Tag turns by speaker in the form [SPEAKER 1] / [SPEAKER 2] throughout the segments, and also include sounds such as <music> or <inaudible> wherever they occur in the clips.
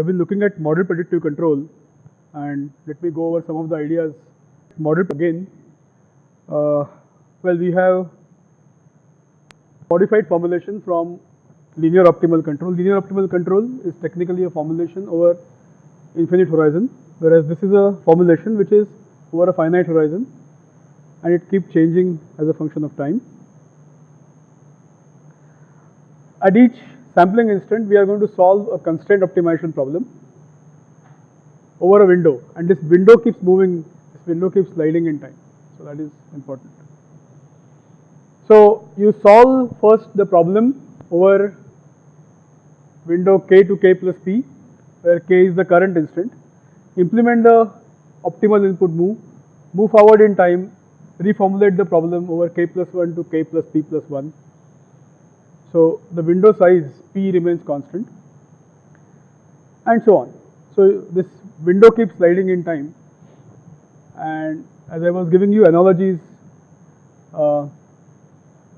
[SPEAKER 1] we have been looking at model predictive control and let me go over some of the ideas. Model again, uh, well we have modified formulation from linear optimal control. Linear optimal control is technically a formulation over infinite horizon whereas this is a formulation which is over a finite horizon and it keeps changing as a function of time. At each sampling instant we are going to solve a constraint optimization problem over a window and this window keeps moving, this window keeps sliding in time. So that is important. So you solve first the problem over window k to k plus p where k is the current instant. Implement the optimal input move, move forward in time, reformulate the problem over k plus 1 to k plus p plus 1. So the window size p remains constant and so on. So this window keeps sliding in time and as I was giving you analogies uh,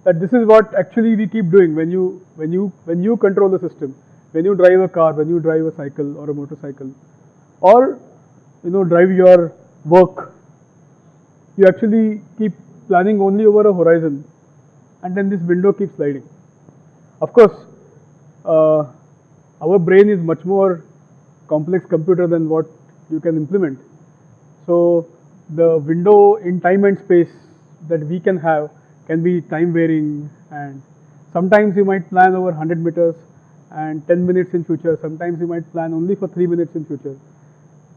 [SPEAKER 1] that this is what actually we keep doing when you when you when you control the system when you drive a car when you drive a cycle or a motorcycle or you know drive your work you actually keep planning only over a horizon and then this window keeps sliding of course uh, our brain is much more complex computer than what you can implement. So the window in time and space that we can have can be time varying and sometimes you might plan over 100 meters and 10 minutes in future, sometimes you might plan only for 3 minutes in future.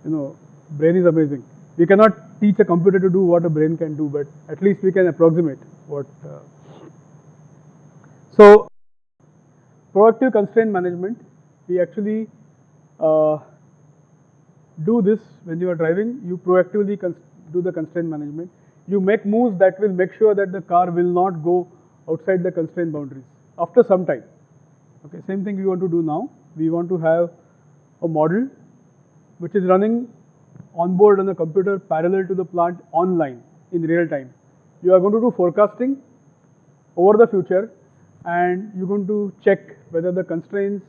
[SPEAKER 1] You know, brain is amazing. We cannot teach a computer to do what a brain can do, but at least we can approximate what. Uh. So, proactive constraint management, we actually uh, do this when you are driving, you proactively do the constraint management. You make moves that will make sure that the car will not go outside the constraint boundaries after some time. Okay, same thing we want to do now. We want to have a model which is running on board on the computer parallel to the plant online in real time. You are going to do forecasting over the future and you're going to check whether the constraints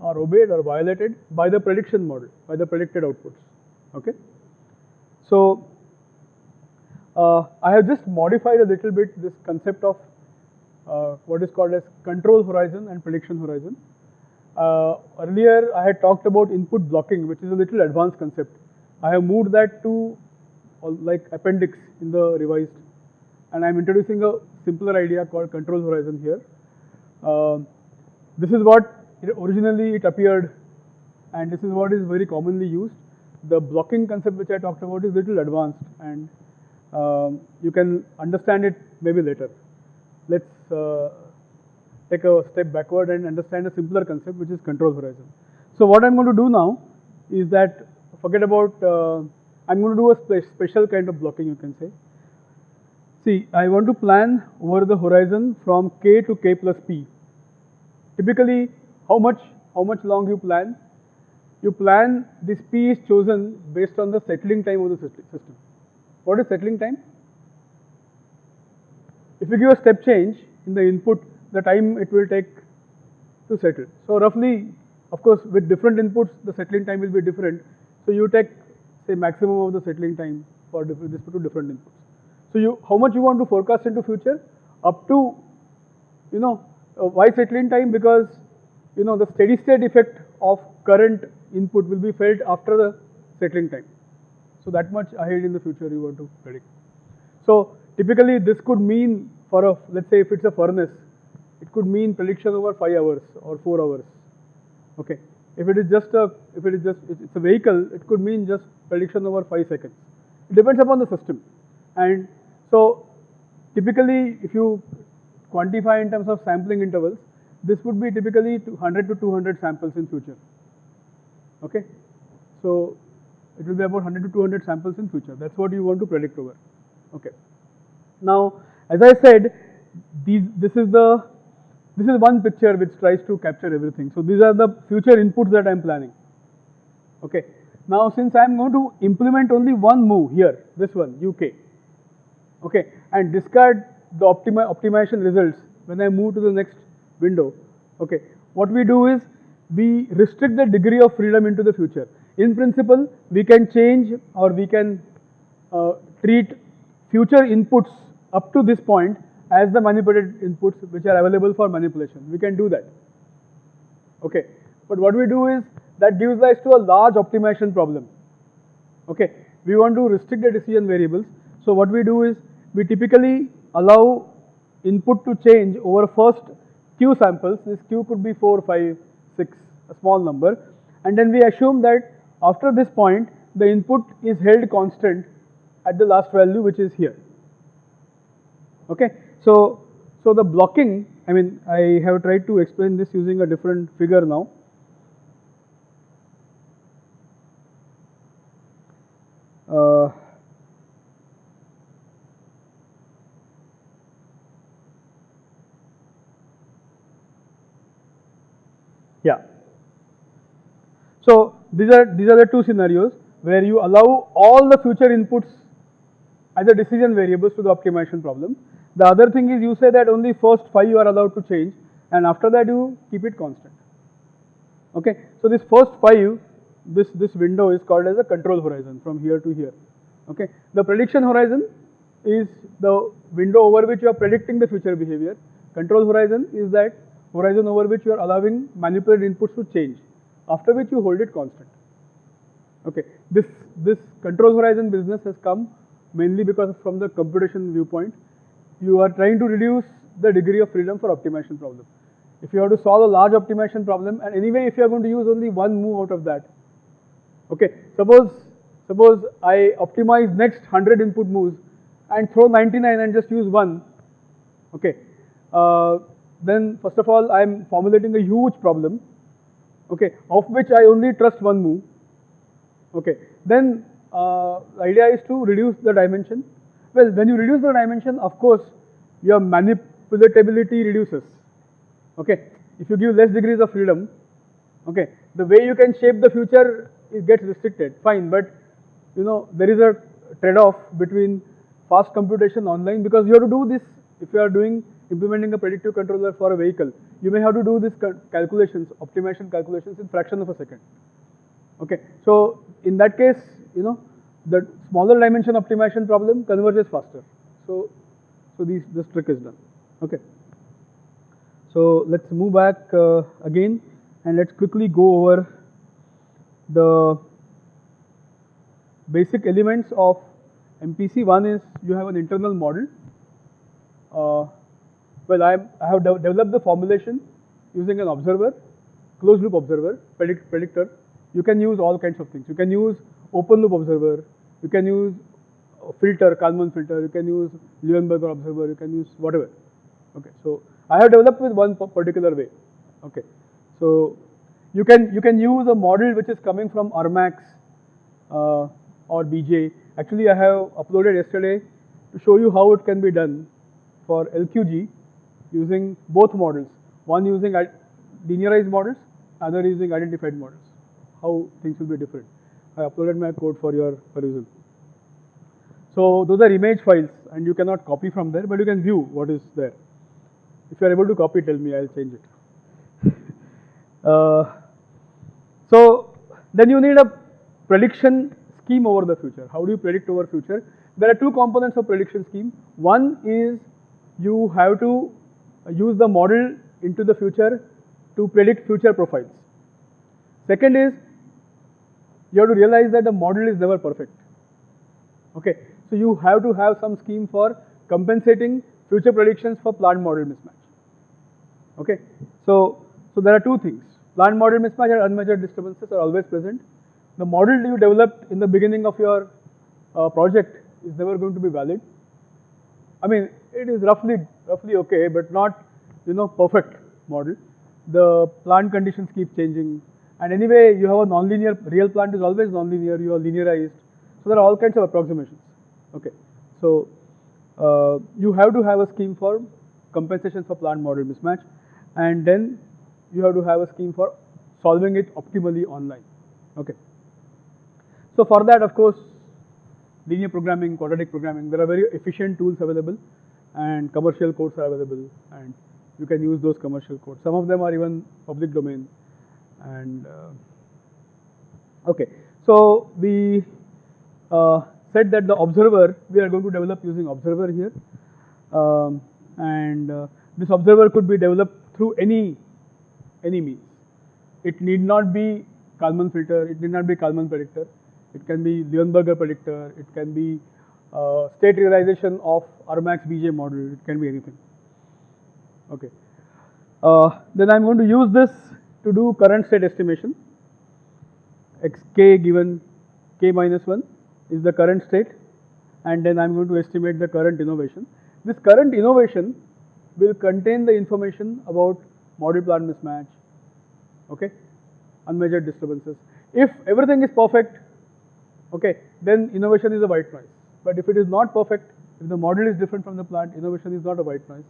[SPEAKER 1] are obeyed or violated by the prediction model, by the predicted outputs. Okay. So uh, I have just modified a little bit this concept of uh, what is called as control horizon and prediction horizon. Uh, earlier I had talked about input blocking, which is a little advanced concept. I have moved that to uh, like appendix in the revised, and I'm introducing a simpler idea called control horizon here. This is what originally it appeared and this is what is very commonly used. The blocking concept which I talked about is little advanced and um, you can understand it maybe later. Let's uh, take a step backward and understand a simpler concept which is control horizon. So what I'm going to do now is that forget about, uh, I'm going to do a spe special kind of blocking you can say. See, I want to plan over the horizon from k to k plus p. Typically, how much, how much long you plan? You plan this P is chosen based on the settling time of the system. What is settling time? If you give a step change in the input, the time it will take to settle. So roughly, of course, with different inputs, the settling time will be different. So you take, say, maximum of the settling time for two different inputs. So you, how much you want to forecast into future? Up to, you know, uh, why settling time? Because you know the steady state effect of current input will be felt after the settling time. So that much ahead in the future you want to predict. So typically this could mean for a, let's say if it's a furnace, it could mean prediction over 5 hours or 4 hours. Okay. If it is just a, if it is just, it's a vehicle, it could mean just prediction over 5 seconds. It depends upon the system. And so typically if you quantify in terms of sampling intervals, this would be typically 100 to 200 samples in future. Okay, so it will be about 100 to 200 samples in future. That's what you want to predict over. Okay. Now, as I said, these this is the this is one picture which tries to capture everything. So these are the future inputs that I am planning. Okay. Now, since I am going to implement only one move here, this one UK, okay, and discard the optimi optimization results when I move to the next window. Okay, what we do is we restrict the degree of freedom into the future. In principle, we can change or we can uh, treat future inputs up to this point as the manipulated inputs which are available for manipulation. We can do that. Okay. But what we do is that gives rise to a large optimization problem. Okay. We want to restrict the decision variables. So what we do is we typically allow input to change over first q samples. This q could be 4, 5, 6, a small number. And then we assume that after this point, the input is held constant at the last value which is here. Okay. So, so the blocking, I mean, I have tried to explain this using a different figure now. Uh, yeah. So these are these are the two scenarios where you allow all the future inputs as a decision variables to the optimization problem. The other thing is you say that only first five you are allowed to change and after that you keep it constant. Okay, so this first five, this, this window is called as a control horizon from here to here. Okay, the prediction horizon is the window over which you are predicting the future behavior. Control horizon is that horizon over which you are allowing manipulated inputs to change, after which you hold it constant. Okay, this, this control horizon business has come mainly because from the computation viewpoint, you are trying to reduce the degree of freedom for optimization problem. If you have to solve a large optimization problem, and anyway, if you are going to use only one move out of that, okay, suppose suppose I optimize next 100 input moves and throw 99 and just use one, okay, uh, then first of all, I am formulating a huge problem, okay, of which I only trust one move, okay, then uh, the idea is to reduce the dimension. Well, when you reduce the dimension, of course, your manipulatability reduces. Okay, if you give less degrees of freedom, okay, the way you can shape the future it gets restricted. Fine, but you know there is a trade-off between fast computation online because you have to do this if you are doing implementing a predictive controller for a vehicle. You may have to do these calculations, optimization calculations in fraction of a second. Okay, so in that case, you know, the smaller dimension optimization problem converges faster. So, so these, this trick is done. Okay. So let's move back uh, again and let's quickly go over the basic elements of MPC. One is you have an internal model. Uh, well, I, I have de developed the formulation using an observer, closed loop observer, predict, predictor. You can use all kinds of things. You can use open loop observer, you can use filter, Kalman filter, you can use Luenberger observer, you can use whatever. Okay, so I have developed with one particular way. Okay, so you can you can use a model which is coming from Armax uh, or BJ. Actually, I have uploaded yesterday to show you how it can be done for LQG using both models. One using linearized models, other using identified models. How things will be different. I uploaded my code for your perusal. So those are image files and you cannot copy from there, but you can view what is there. If you are able to copy, tell me, I'll change it. <laughs> uh, so then you need a prediction scheme over the future. How do you predict over future? There are two components of prediction scheme. One is you have to use the model into the future to predict future profiles. Second is you have to realize that the model is never perfect. Okay, so you have to have some scheme for compensating future predictions for plant model mismatch. Okay, so so there are two things. Plant model mismatch and unmeasured disturbances are always present. The model you developed in the beginning of your uh, project is never going to be valid. I mean, it is roughly roughly okay, but not you know perfect model. The plant conditions keep changing, and anyway, you have a nonlinear, real plant is always nonlinear, you are linearized. So there are all kinds of approximations. Okay. So uh, you have to have a scheme for compensation for plant model mismatch and then you have to have a scheme for solving it optimally online. Okay. So for that, of course, linear programming, quadratic programming, there are very efficient tools available and commercial codes are available and you can use those commercial codes. Some of them are even public domain and uh, okay. So we uh, said that the observer we are going to develop using observer here, um, and uh, this observer could be developed through any any means. It need not be Kalman filter. It need not be Kalman predictor. It can be Luenberger predictor. It can be uh, state realization of Armax BJ model. It can be anything. Okay. Uh, then I'm going to use this to do current state estimation. xk given k minus 1 is the current state and then I'm going to estimate the current innovation. This current innovation will contain the information about model plant mismatch, okay, unmeasured disturbances. If everything is perfect, okay, then innovation is a white noise. But if it is not perfect, if the model is different from the plant, innovation is not a white noise.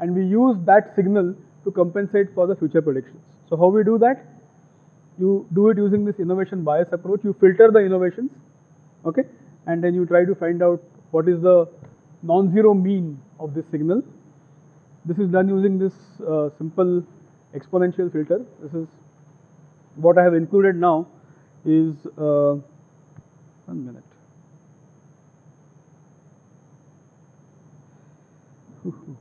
[SPEAKER 1] And we use that signal to compensate for the future predictions. So how we do that? You do it using this innovation bias approach. You filter the innovations, okay, and then you try to find out what is the non-zero mean of this signal. This is done using this uh, simple exponential filter. This is what I have included now is uh, one minute. <laughs>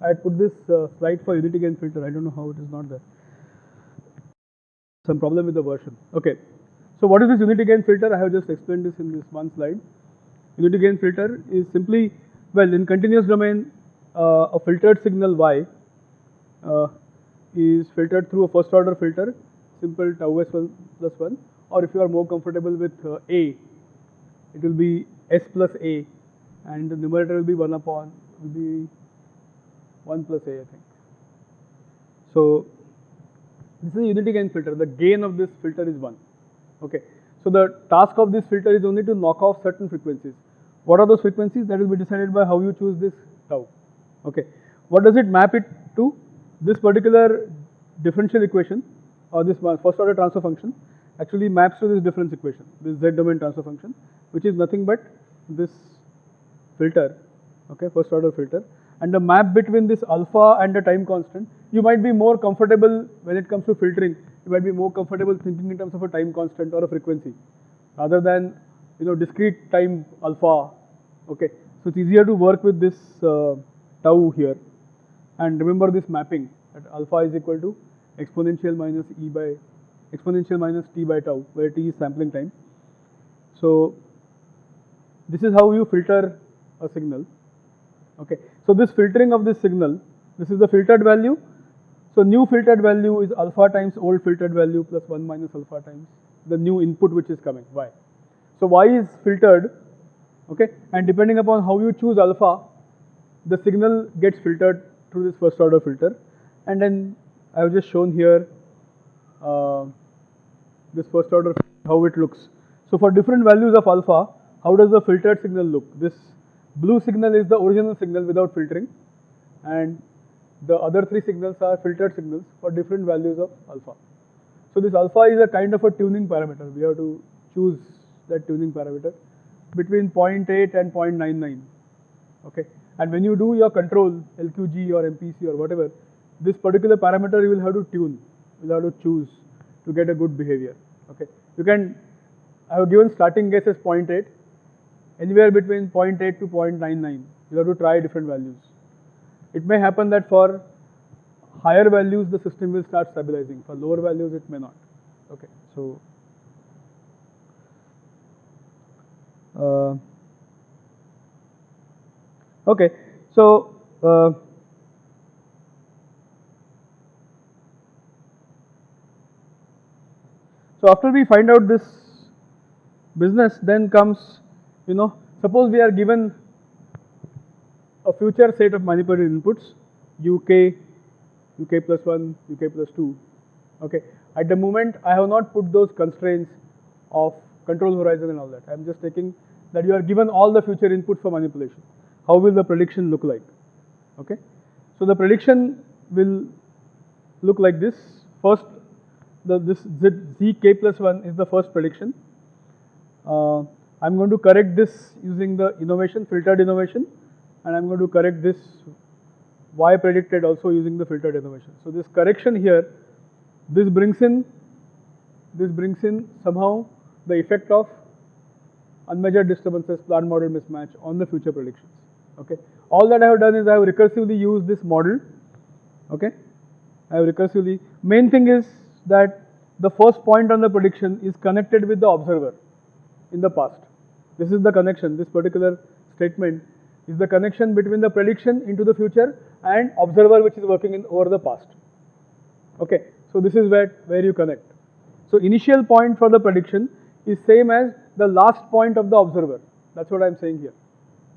[SPEAKER 1] I had put this uh, slide for unity gain filter. I don't know how it is not there. Some problem with the version. Okay. So what is this unity gain filter? I have just explained this in this one slide. Unity gain filter is simply, well, in continuous domain, uh, a filtered signal y uh, is filtered through a first order filter, simple tau s1 plus 1, or if you are more comfortable with uh, a, it will be s plus a, and the numerator will be 1 upon, will be 1 plus a, I think. So this is a unity gain filter. The gain of this filter is 1. Okay. So the task of this filter is only to knock off certain frequencies. What are those frequencies? That will be decided by how you choose this tau. Okay. What does it map it to? This particular differential equation or this first order transfer function actually maps to this difference equation, this z domain transfer function, which is nothing but this filter, okay, first order filter and the map between this alpha and the time constant, you might be more comfortable when it comes to filtering, you might be more comfortable thinking in terms of a time constant or a frequency rather than you know discrete time alpha, okay. So it's easier to work with this uh, tau here and remember this mapping that alpha is equal to exponential minus e by exponential minus t by tau where t is sampling time. So this is how you filter a signal, okay. So this filtering of this signal, this is the filtered value. So new filtered value is alpha times old filtered value plus 1 minus alpha times the new input which is coming, y. So y is filtered, okay, and depending upon how you choose alpha, the signal gets filtered through this first order filter. And then I have just shown here uh, this first order how it looks. So for different values of alpha, how does the filtered signal look? This Blue signal is the original signal without filtering and the other three signals are filtered signals for different values of alpha. So this alpha is a kind of a tuning parameter. We have to choose that tuning parameter between 0.8 and 0.99. Okay. And when you do your control, LQG or MPC or whatever, this particular parameter you will have to tune, you will have to choose to get a good behavior. Okay. You can, I have given starting guess as 0.8 anywhere between 0.8 to 0.99. You have to try different values. It may happen that for higher values the system will start stabilizing. For lower values it may not. Okay, so uh, okay, so uh, so after we find out this business, then comes you know, suppose we are given a future set of manipulated inputs, UK, UK plus 1, UK plus 2, okay. At the moment, I have not put those constraints of control horizon and all that. I am just taking that you are given all the future inputs for manipulation. How will the prediction look like? Okay. So the prediction will look like this. First, the this z, z k plus 1 is the first prediction. Uh, I'm going to correct this using the innovation, filtered innovation, and I'm going to correct this y predicted also using the filtered innovation. So this correction here, this brings in, this brings in somehow the effect of unmeasured disturbances, plant model mismatch on the future predictions. Okay. All that I have done is I have recursively used this model. Okay. I have recursively. Main thing is that the first point on the prediction is connected with the observer in the past. This is the connection. This particular statement is the connection between the prediction into the future and observer which is working in over the past. Okay. So this is where where you connect. So initial point for the prediction is same as the last point of the observer. That's what I'm saying here.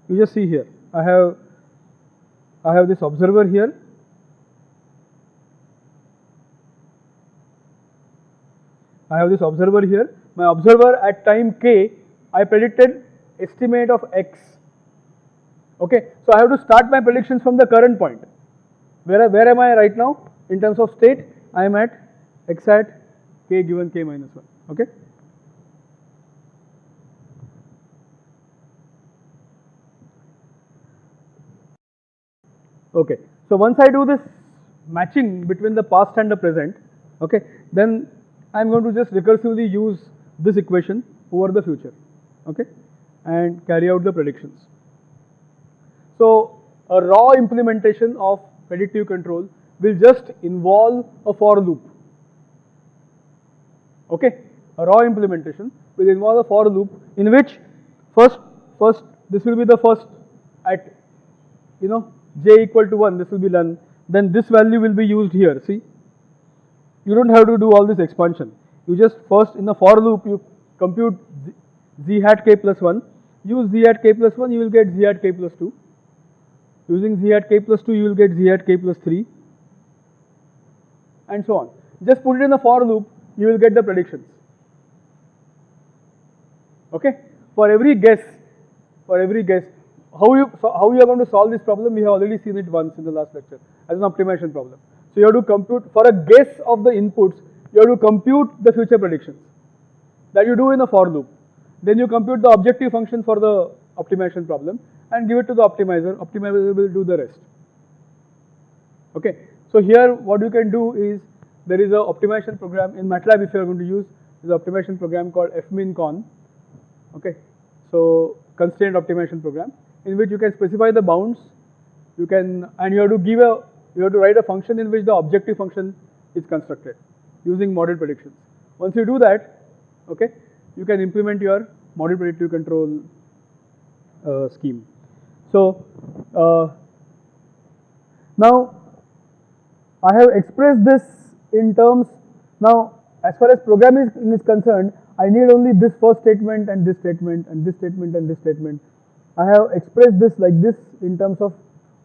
[SPEAKER 1] You just see here. I have I have this observer here. I have this observer here. My observer at time k, I predicted estimate of x. Okay, so I have to start my predictions from the current point. Where, where am I right now in terms of state? I am at x at k given k minus 1. Okay. Okay, so once I do this matching between the past and the present, okay, then I'm going to just recursively use this equation over the future, okay, and carry out the predictions. So a raw implementation of predictive control will just involve a for loop, okay. A raw implementation will involve a for loop in which first, first this will be the first at, you know, j equal to 1, this will be done, then this value will be used here, see. You don't have to do all this expansion. You just first in the for loop, you compute z, z hat k plus 1, use z hat k plus 1, you will get z hat k plus 2. Using z hat k plus 2, you will get z hat k plus 3 and so on. Just put it in the for loop, you will get the predictions. Okay? For every guess, for every guess, how you so how you are going to solve this problem? We have already seen it once in the last lecture as an optimization problem. So you have to compute for a guess of the inputs. You have to compute the future predictions that you do in a for loop. Then you compute the objective function for the optimization problem and give it to the optimizer. Optimizer will do the rest. Okay. So here what you can do is there is a optimization program in MATLAB if you are going to use is optimization program called fmincon. Okay. So constraint optimization program in which you can specify the bounds, you can, and you have to give a, you have to write a function in which the objective function is constructed using model predictions. Once you do that, okay, you can implement your model predictive control uh, scheme. So, uh, now I have expressed this in terms, now as far as programming is concerned, I need only this first statement and this statement and this statement and this statement I have expressed this like this in terms of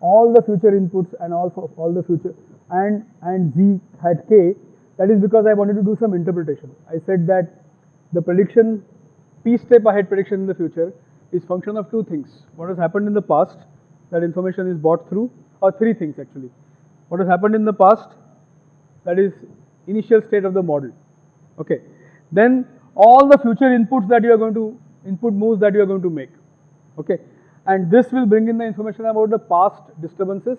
[SPEAKER 1] all the future inputs and also all the future and and z hat k that is because I wanted to do some interpretation. I said that the prediction p step ahead prediction in the future is function of two things. What has happened in the past that information is brought through or three things actually. What has happened in the past that is initial state of the model. Okay. Then all the future inputs that you are going to input moves that you are going to make okay. And this will bring in the information about the past disturbances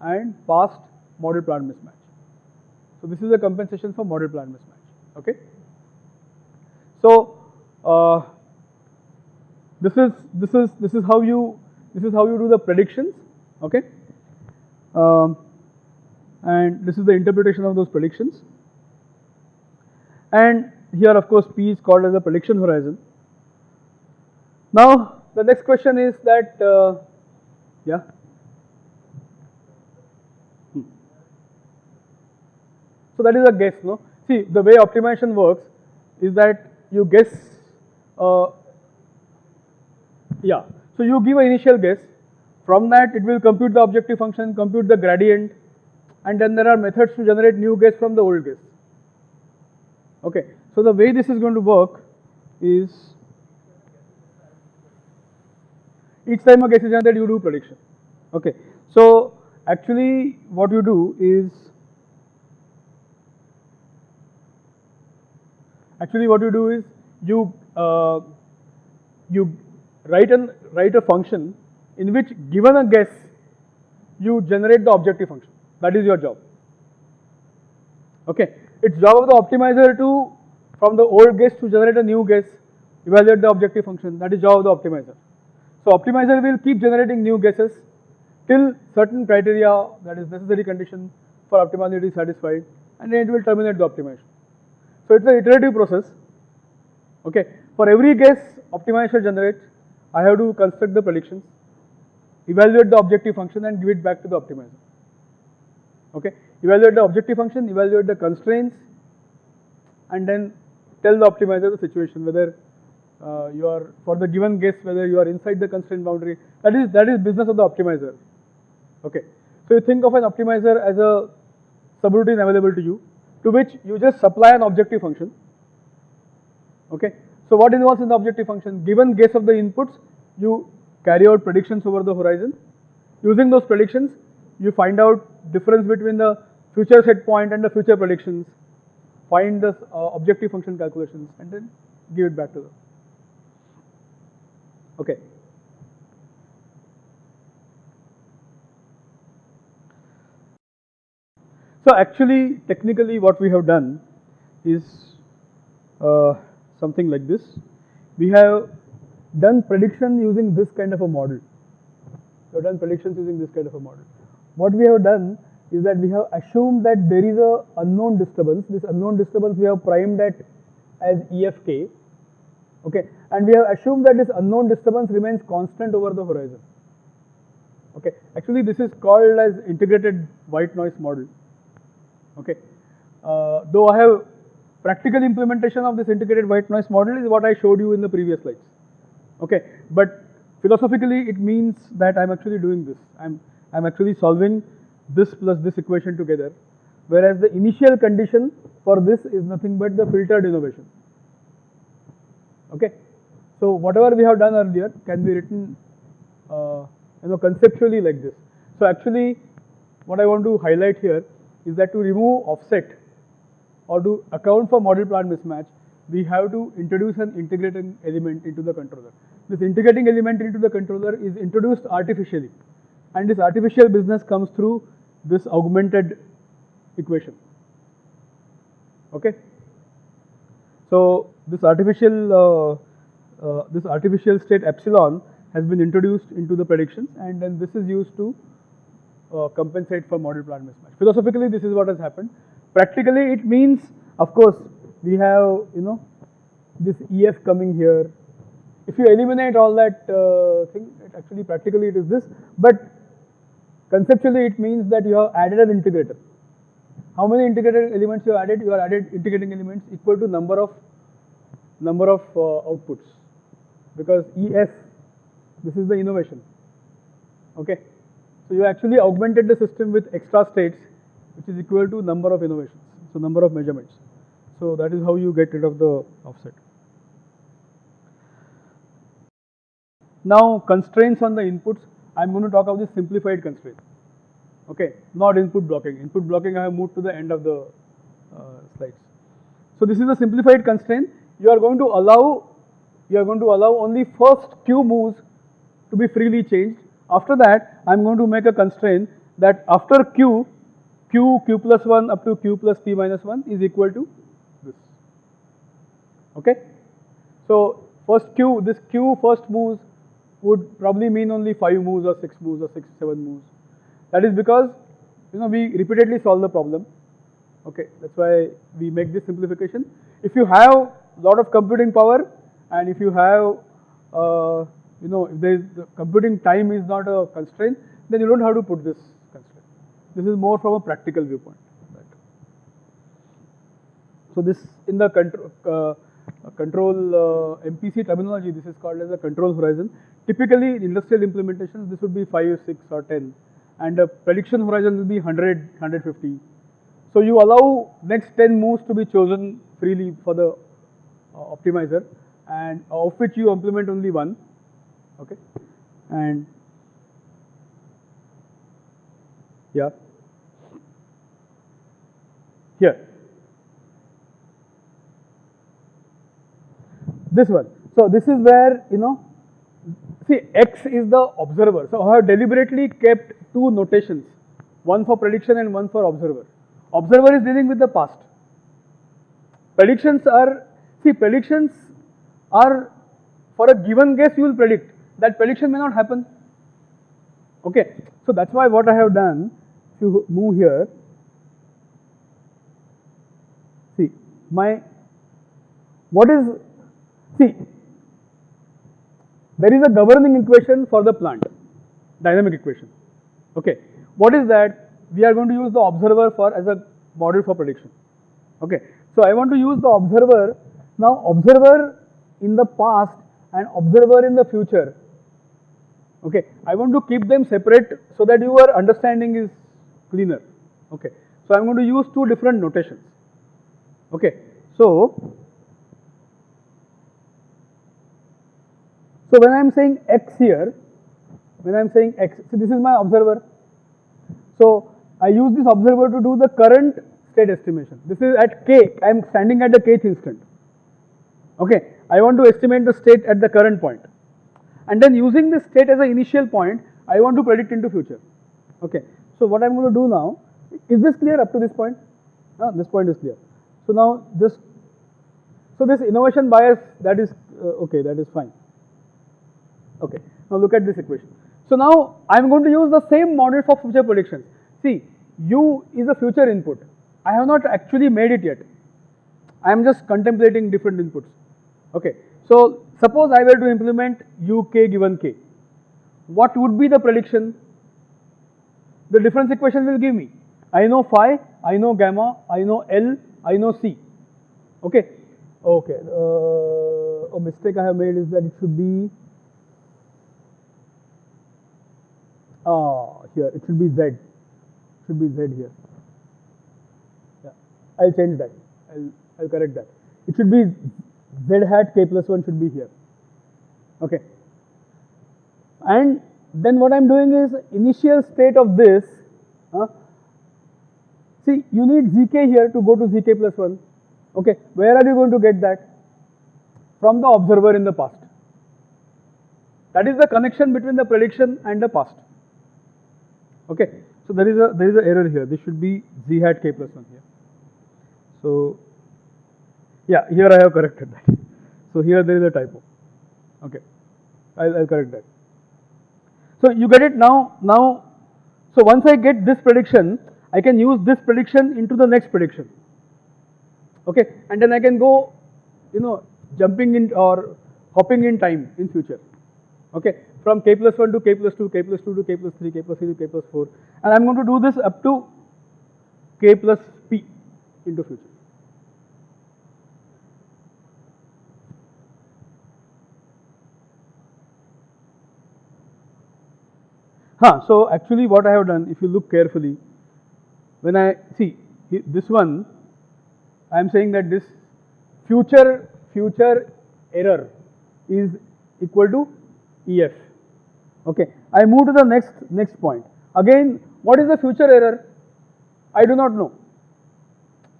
[SPEAKER 1] and past model plant mismatch. So this is a compensation for model plant mismatch. Okay. So uh, this is this is this is how you this is how you do the predictions. Okay. Um, and this is the interpretation of those predictions. And here of course p is called as a prediction horizon. Now the next question is that, uh, yeah. Hmm. So that is a guess, no? See, the way optimization works is that you guess, uh, yeah. So you give an initial guess. From that, it will compute the objective function, compute the gradient, and then there are methods to generate new guess from the old guess. Okay. So the way this is going to work is each time a guess is generated you do prediction okay so actually what you do is Actually, what you do is you uh, you write an write a function in which given a guess you generate the objective function. That is your job. Okay, it's job of the optimizer to from the old guess to generate a new guess, evaluate the objective function. That is job of the optimizer. So optimizer will keep generating new guesses till certain criteria that is necessary condition for optimality is satisfied and then it will terminate the optimization. So it's an iterative process. Okay, for every guess optimizer generates, I have to construct the predictions, evaluate the objective function and give it back to the optimizer. Okay, evaluate the objective function, evaluate the constraints and then tell the optimizer the situation whether uh, you are for the given guess whether you are inside the constraint boundary. That is that is business of the optimizer. Okay, so you think of an optimizer as a subroutine available to you, to which you just supply an objective function. Okay, so what involves in the objective function? Given guess of the inputs, you carry out predictions over the horizon. Using those predictions, you find out difference between the future set point and the future predictions. Find the uh, objective function calculations and then give it back to them. Okay. So actually, technically what we have done is uh, something like this. We have done prediction using this kind of a model. We have done predictions using this kind of a model. What we have done is that we have assumed that there is a unknown disturbance. This unknown disturbance we have primed at as EFK okay? And we have assumed that this unknown disturbance remains constant over the horizon. Okay? Actually this is called as integrated white noise model. Okay? Uh, though I have practical implementation of this integrated white noise model is what I showed you in the previous slides. Okay? But philosophically it means that I'm actually doing this. I'm I'm actually solving this plus this equation together. Whereas the initial condition for this is nothing but the filtered innovation Okay. So whatever we have done earlier can be written, uh, you know, conceptually like this. So actually, what I want to highlight here is that to remove offset or to account for model plant mismatch, we have to introduce an integrating element into the controller. This integrating element into the controller is introduced artificially and this artificial business comes through this augmented equation. Okay. So this artificial uh, uh, this artificial state epsilon has been introduced into the predictions and then this is used to uh, compensate for model plant mismatch. Philosophically this is what has happened. Practically it means of course we have you know this EF coming here. If you eliminate all that uh, thing actually practically it is this but conceptually it means that you have added an integrator. How many integrated elements you have added? You have added integrating elements equal to number of number of uh, outputs because ES, this is the innovation. Okay, so you actually augmented the system with extra states, which is equal to number of innovations, so number of measurements. So that is how you get rid of the offset. Now constraints on the inputs, I'm going to talk about the simplified constraint. Okay, not input blocking. Input blocking I have moved to the end of the uh, slides. So this is a simplified constraint you are going to allow you are going to allow only first q moves to be freely changed. After that, I am going to make a constraint that after q, q, q plus 1 up to q plus p minus 1 is equal to this. Okay? So, first q, this q first moves would probably mean only 5 moves or 6 moves or 6, 7 moves. That is because, you know, we repeatedly solve the problem. Okay, that's why we make this simplification. If you have lot of computing power and if you have uh, you know if there is the computing time is not a constraint then you don't have to put this constraint. This is more from a practical viewpoint. Right. So this in the control uh, control uh, MPC terminology this is called as a control horizon. Typically in industrial implementations this would be 5, 6 or 10 and the prediction horizon will be 100, 150. So you allow next 10 moves to be chosen freely for the Uh, optimizer and uh, of which you implement only one okay and yeah here this one. So this is where, you know, see x is the observer. So I have deliberately kept two notations, one for prediction and one for observer. Observer is dealing with the past. Predictions are, see predictions are for a given guess you will predict. That prediction may not happen. Okay, so that's why what I have done, if you move here, see my, what is, see, there is a governing equation for the plant, dynamic equation. Okay, what is that? We are going to use the observer for as a model for prediction. Okay, so I want to use the observer. Now observer in the past and observer in the future. Okay, I want to keep them separate so that your understanding is cleaner. Okay, so I'm going to use two different notations. Okay, so so when I'm saying x here, when I'm saying x, so this is my observer. So I use this observer to do the current state estimation. This is at k, I am standing at the kth instant. Okay, I want to estimate the state at the current point. And then using this state as an initial point, I want to predict into future. Okay, so what I'm going to do now, is this clear up to this point? Ah, this point is clear. So now just, so this innovation bias that is, uh, okay, that is fine. Okay, now look at this equation. So now I'm going to use the same model for future predictions. See, u is a future input. I have not actually made it yet. I am just contemplating different inputs. Okay, so suppose I were to implement uk given k. What would be the prediction? The difference equation will give me. I know phi, I know gamma, I know L, I know C. Okay, okay. Uh, a mistake I have made is that it should be ah here. It should be Z. Should be Z here. Yeah, I'll change that. I'll I'll correct that. It should be Z hat k plus 1 should be here. Okay. And then what I'm doing is initial state of this, uh, see you need zk here to go to zk plus 1. Okay, where are you going to get that? From the observer in the past. That is the connection between the prediction and the past. Okay, so there is a there is an error here. This should be z hat k plus 1 here. So yeah, here I have corrected that. So here there is a typo. Okay, I'll, I'll correct that. So you get it now. Now, so once I get this prediction, I can use this prediction into the next prediction. Okay, and then I can go, you know, jumping in or hopping in time in future. Okay, from k plus 1 to k plus 2, k plus 2 to k plus 3, k plus 3 to k plus 4, and I'm going to do this up to k plus p into future. Huh, so actually what I have done, if you look carefully, when I see this one, I am saying that this future future error is equal to EF. Okay, I move to the next next point. Again, what is the future error? I do not know.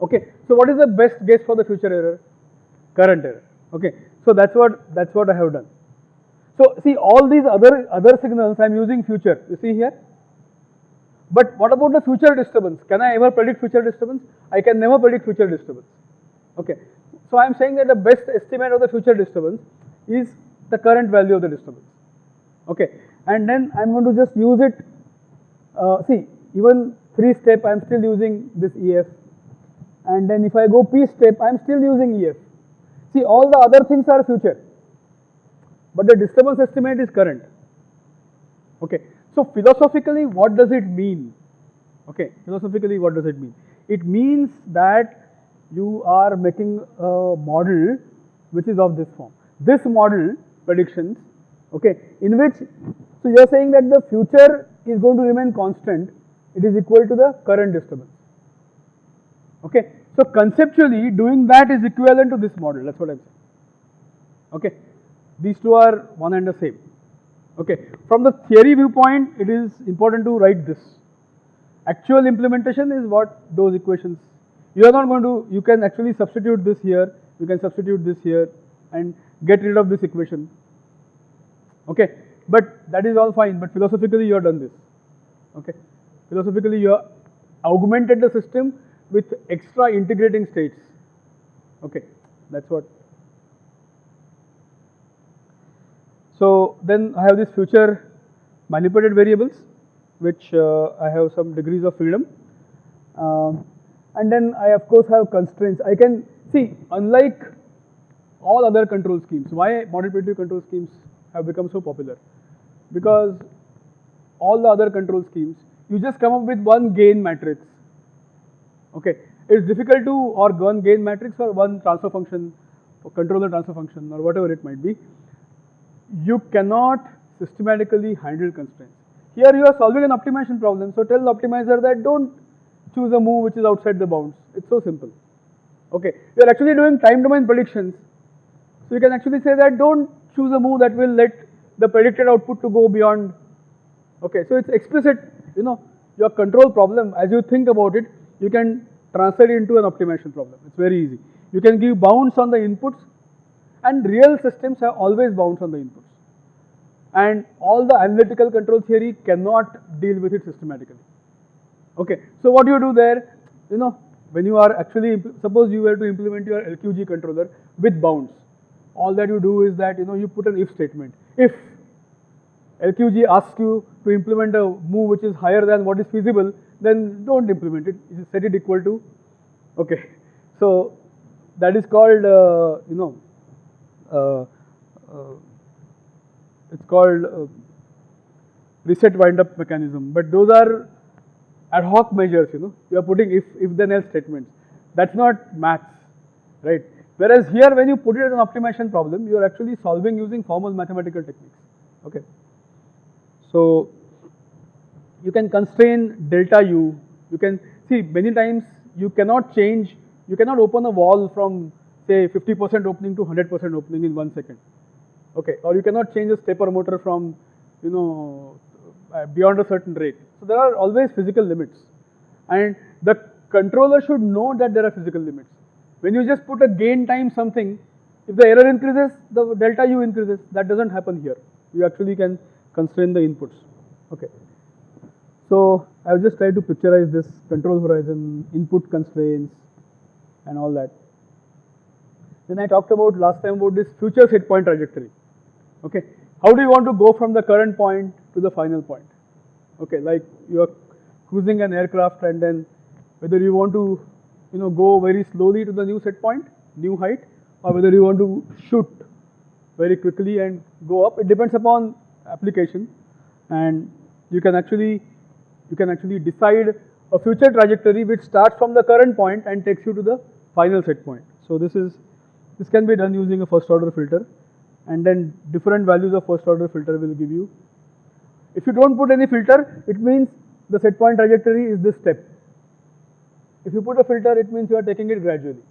[SPEAKER 1] Okay, so what is the best guess for the future error? Current error. Okay, so that's what that's what I have done. So see all these other other signals I am using future. You see here. But what about the future disturbance? Can I ever predict future disturbance? I can never predict future disturbance. Okay. So I am saying that the best estimate of the future disturbance is the current value of the disturbance. Okay. And then I am going to just use it. Uh, see, even three step I am still using this EF. And then if I go P step, I am still using EF. See, all the other things are future but the disturbance estimate is current. Okay. So philosophically, what does it mean? Okay, philosophically, what does it mean? It means that you are making a model which is of this form. This model predictions, okay, in which, so you are saying that the future is going to remain constant, it is equal to the current disturbance. Okay, so conceptually doing that is equivalent to this model, that's what I'm saying. Okay. These two are one and the same. Okay. From the theory viewpoint, it is important to write this. Actual implementation is what those equations. You are not going to, you can actually substitute this here, you can substitute this here, and get rid of this equation. Okay, but that is all fine, but philosophically you have done this. Okay, philosophically you have augmented the system with extra integrating states. Okay, that's what. So then I have this future manipulated variables, which uh, I have some degrees of freedom. Um, and then I of course have constraints. I can see, unlike all other control schemes, why model predictive control schemes have become so popular? Because all the other control schemes, you just come up with one gain matrix. Okay, it's difficult to or one gain matrix or one transfer function, or controller transfer function or whatever it might be. You cannot systematically handle constraints. Here you are solving an optimization problem, so tell the optimizer that don't choose a move which is outside the bounds. It's so simple. Okay, you are actually doing time domain predictions. So you can actually say that don't choose a move that will let the predicted output to go beyond. Okay, so it's explicit, you know, your control problem as you think about it, you can translate it into an optimization problem. It's very easy. You can give bounds on the inputs and real systems have always bounds on the inputs. And all the analytical control theory cannot deal with it systematically. Okay, so what do you do there? You know, when you are actually, suppose you were to implement your LQG controller with bounds, all that you do is that, you know, you put an if statement. If LQG asks you to implement a move which is higher than what is feasible, then don't implement it, set it equal to, okay. So that is called, uh, you know, uh, uh, it's called uh, reset wind up mechanism, but those are ad hoc measures, you know, you are putting if, if then else statements. That's not maths, right? Whereas here when you put it as an optimization problem, you are actually solving using formal mathematical techniques, okay? So you can constrain delta u, you can see many times you cannot change, you cannot open a wall from say 50% opening to 100% opening in one second, okay? Or you cannot change a stepper motor from, you know, uh, beyond a certain rate. So there are always physical limits and the controller should know that there are physical limits. When you just put a gain time something, if the error increases, the delta u increases. That doesn't happen here. You actually can constrain the inputs. Okay. So I've just tried to picturize this control horizon, input constraints and all that. Then I talked about last time about this future set point trajectory. Okay. How do you want to go from the current point to the final point? Okay, like you are cruising an aircraft and then whether you want to you know go very slowly to the new set point, new height, or whether you want to shoot very quickly and go up. It depends upon application and you can actually you can actually decide a future trajectory which starts from the current point and takes you to the final set point. So this is this can be done using a first order filter and then different values of first order filter will give you. If you don't put any filter, it means the set point trajectory is this step. If you put a filter, it means you are taking it gradually.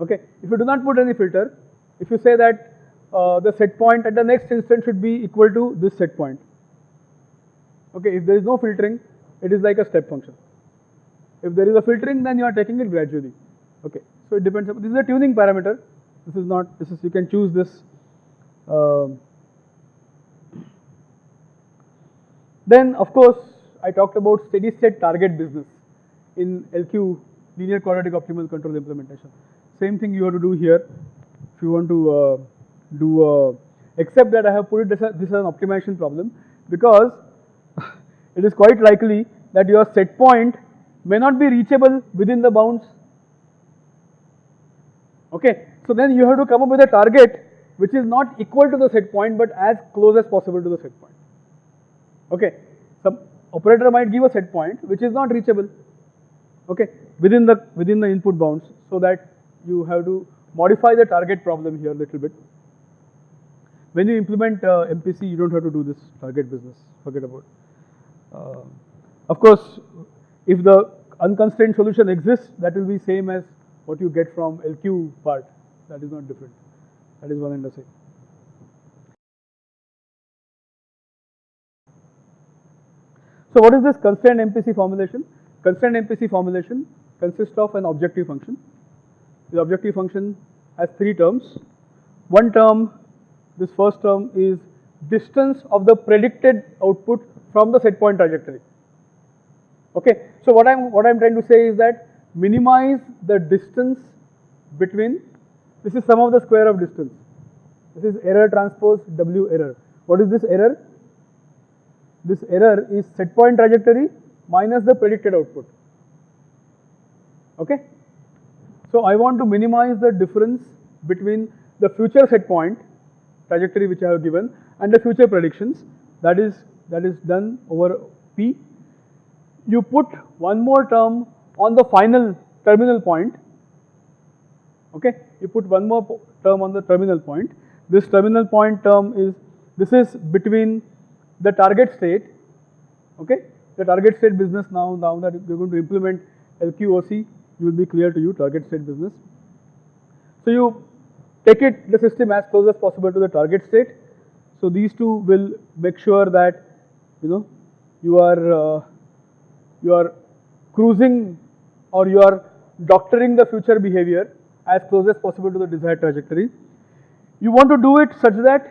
[SPEAKER 1] Okay. If you do not put any filter, if you say that uh, the set point at the next instant should be equal to this set point. Okay. If there is no filtering, it is like a step function. If there is a filtering, then you are taking it gradually. Okay. So it depends. This is a tuning parameter. This is not. This is you can choose this. Uh, then of course I talked about steady state target business in LQ linear quadratic optimal control implementation. Same thing you have to do here if you want to uh, do, uh, except that I have put it this this as an optimization problem because <laughs> it is quite likely that your set point may not be reachable within the bounds. Okay, so then you have to come up with a target which is not equal to the set point but as close as possible to the set point. Okay, some operator might give a set point which is not reachable. Okay, within the within the input bounds, so that you have to modify the target problem here a little bit. When you implement uh, MPC, you don't have to do this target business. Forget about. Uh, of course, if the unconstrained solution exists, that will be same as what you get from LQ part. That is not different. That is one and the same. So what is this constrained MPC formulation? Constrained MPC formulation consists of an objective function. The objective function has three terms. One term, this first term is distance of the predicted output from the set point trajectory. Okay, so what I'm what I'm trying to say is that minimize the distance between this is sum of the square of distance. This is error transpose W error. What is this error? This error is set point trajectory minus the predicted output. Okay? So I want to minimize the difference between the future set point trajectory which I have given and the future predictions that is that is done over P. You put one more term on the final terminal point. Okay? You put one more term on the terminal point. This terminal point term is this is between the target state. Okay? The target state business now now that you're going to implement LQOC, you will be clear to you target state business. So you take it the system as close as possible to the target state. So these two will make sure that you know you are uh, you are cruising or you are doctoring the future behavior as close as possible to the desired trajectory. You want to do it such that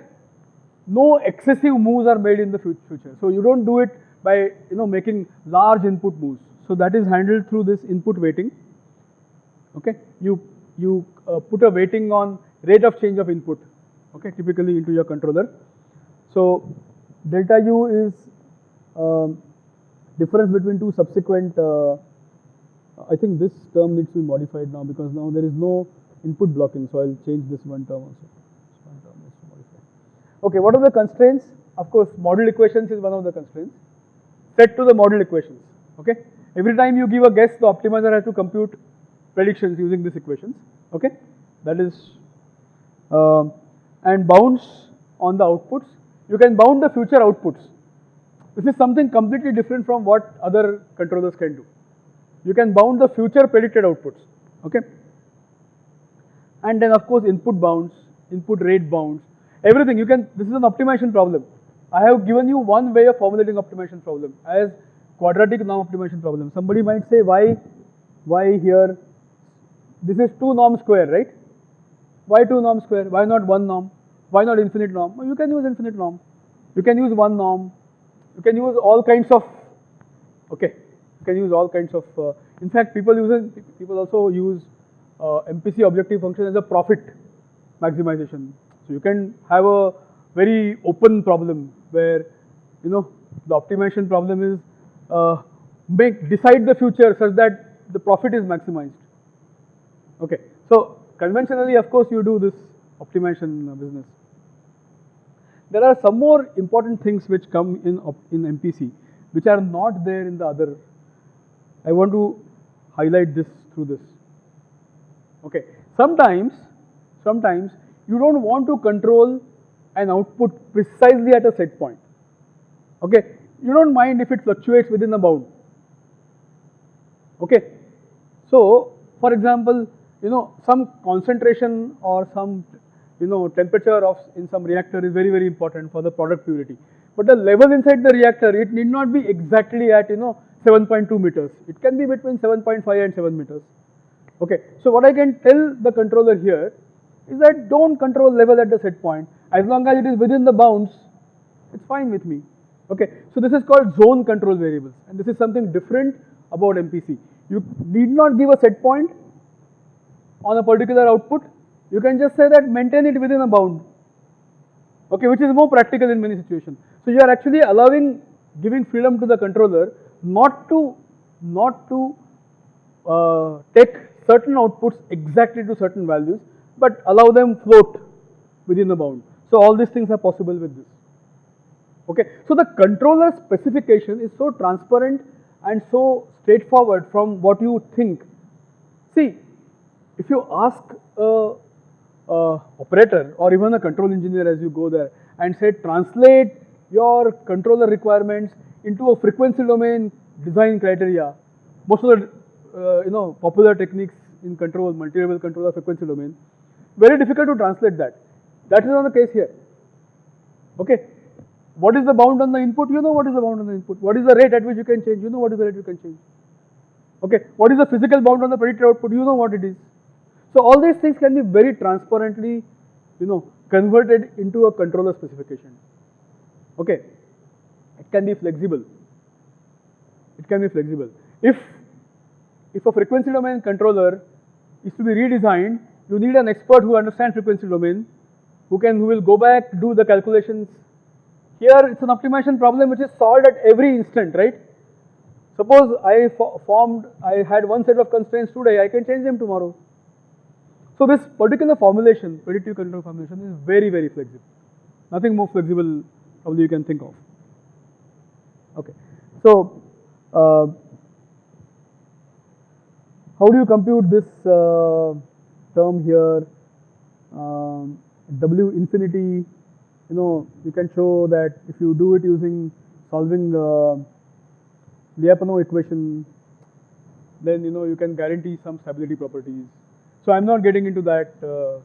[SPEAKER 1] no excessive moves are made in the future. So you don't do it by you know making large input moves. So that is handled through this input weighting. Okay, you you uh, put a weighting on rate of change of input. Okay, typically into your controller. So delta u is um, difference between two subsequent. Uh, I think this term needs to be modified now because now there is no input blocking. So I'll change this one term also. This one term needs to modify. Okay, what are the constraints? Of course, model equations is one of the constraints. Set to the model equations. Okay, every time you give a guess, the optimizer has to compute predictions using these equations. Okay, that is um, and bounds on the outputs. You can bound the future outputs. This is something completely different from what other controllers can do. You can bound the future predicted outputs. Okay. And then of course input bounds, input rate bounds, everything. You can. This is an optimization problem. I have given you one way of formulating optimization problem as quadratic norm optimization problem. Somebody might say why, why here? This is two norm square, right? Why two norm square? Why not one norm? Why not infinite norm? You can use infinite norm. You can use one norm. You can use all kinds of. Okay, can use all kinds of. Uh, in fact, people use people also use uh, MPC objective function as a profit maximization. So you can have a very open problem where you know the optimization problem is uh, make decide the future such that the profit is maximized. Okay, so conventionally, of course, you do this optimization business. There are some more important things which come in in MPC, which are not there in the other. I want to highlight this through this. Okay, sometimes, sometimes you don't want to control an output precisely at a set point. Okay, you don't mind if it fluctuates within a bound. Okay, so for example, you know some concentration or some you know temperature of in some reactor is very very important for the product purity. But the level inside the reactor it need not be exactly at you know 7.2 meters. It can be between 7.5 and 7 meters. Okay, so what I can tell the controller here is that don't control level at the set point. As long as it is within the bounds, it's fine with me. Okay, so this is called zone control variables, and this is something different about MPC. You need not give a set point on a particular output. You can just say that maintain it within a bound. Okay, which is more practical in many situations. So you are actually allowing, giving freedom to the controller not to, not to uh, take certain outputs exactly to certain values, but allow them float within the bound. So all these things are possible with this. Okay, so the controller specification is so transparent and so straightforward from what you think. See, if you ask a, a operator or even a control engineer as you go there and say translate your controller requirements into a frequency domain design criteria, most of the uh, you know popular techniques in control, multi-level controller frequency domain, very difficult to translate that. That is not the case here. Okay. What is the bound on the input? You know what is the bound on the input. What is the rate at which you can change? You know what is the rate you can change. Okay. What is the physical bound on the predicted output? You know what it is. So all these things can be very transparently, you know, converted into a controller specification. Okay, it can be flexible. It can be flexible. If if a frequency domain controller is to be redesigned, you need an expert who understands frequency domain, who can who will go back do the calculations. Here it's an optimization problem which is solved at every instant, right? Suppose I formed, I had one set of constraints today, I can change them tomorrow. So this particular formulation, predictive control formulation is very, very flexible. Nothing more flexible probably you can think of. Okay. So, uh, how do you compute this uh, term here? Um, W infinity, you know, you can show that if you do it using solving uh, Lyapunov equation, then you know you can guarantee some stability properties. So I'm not getting into that uh,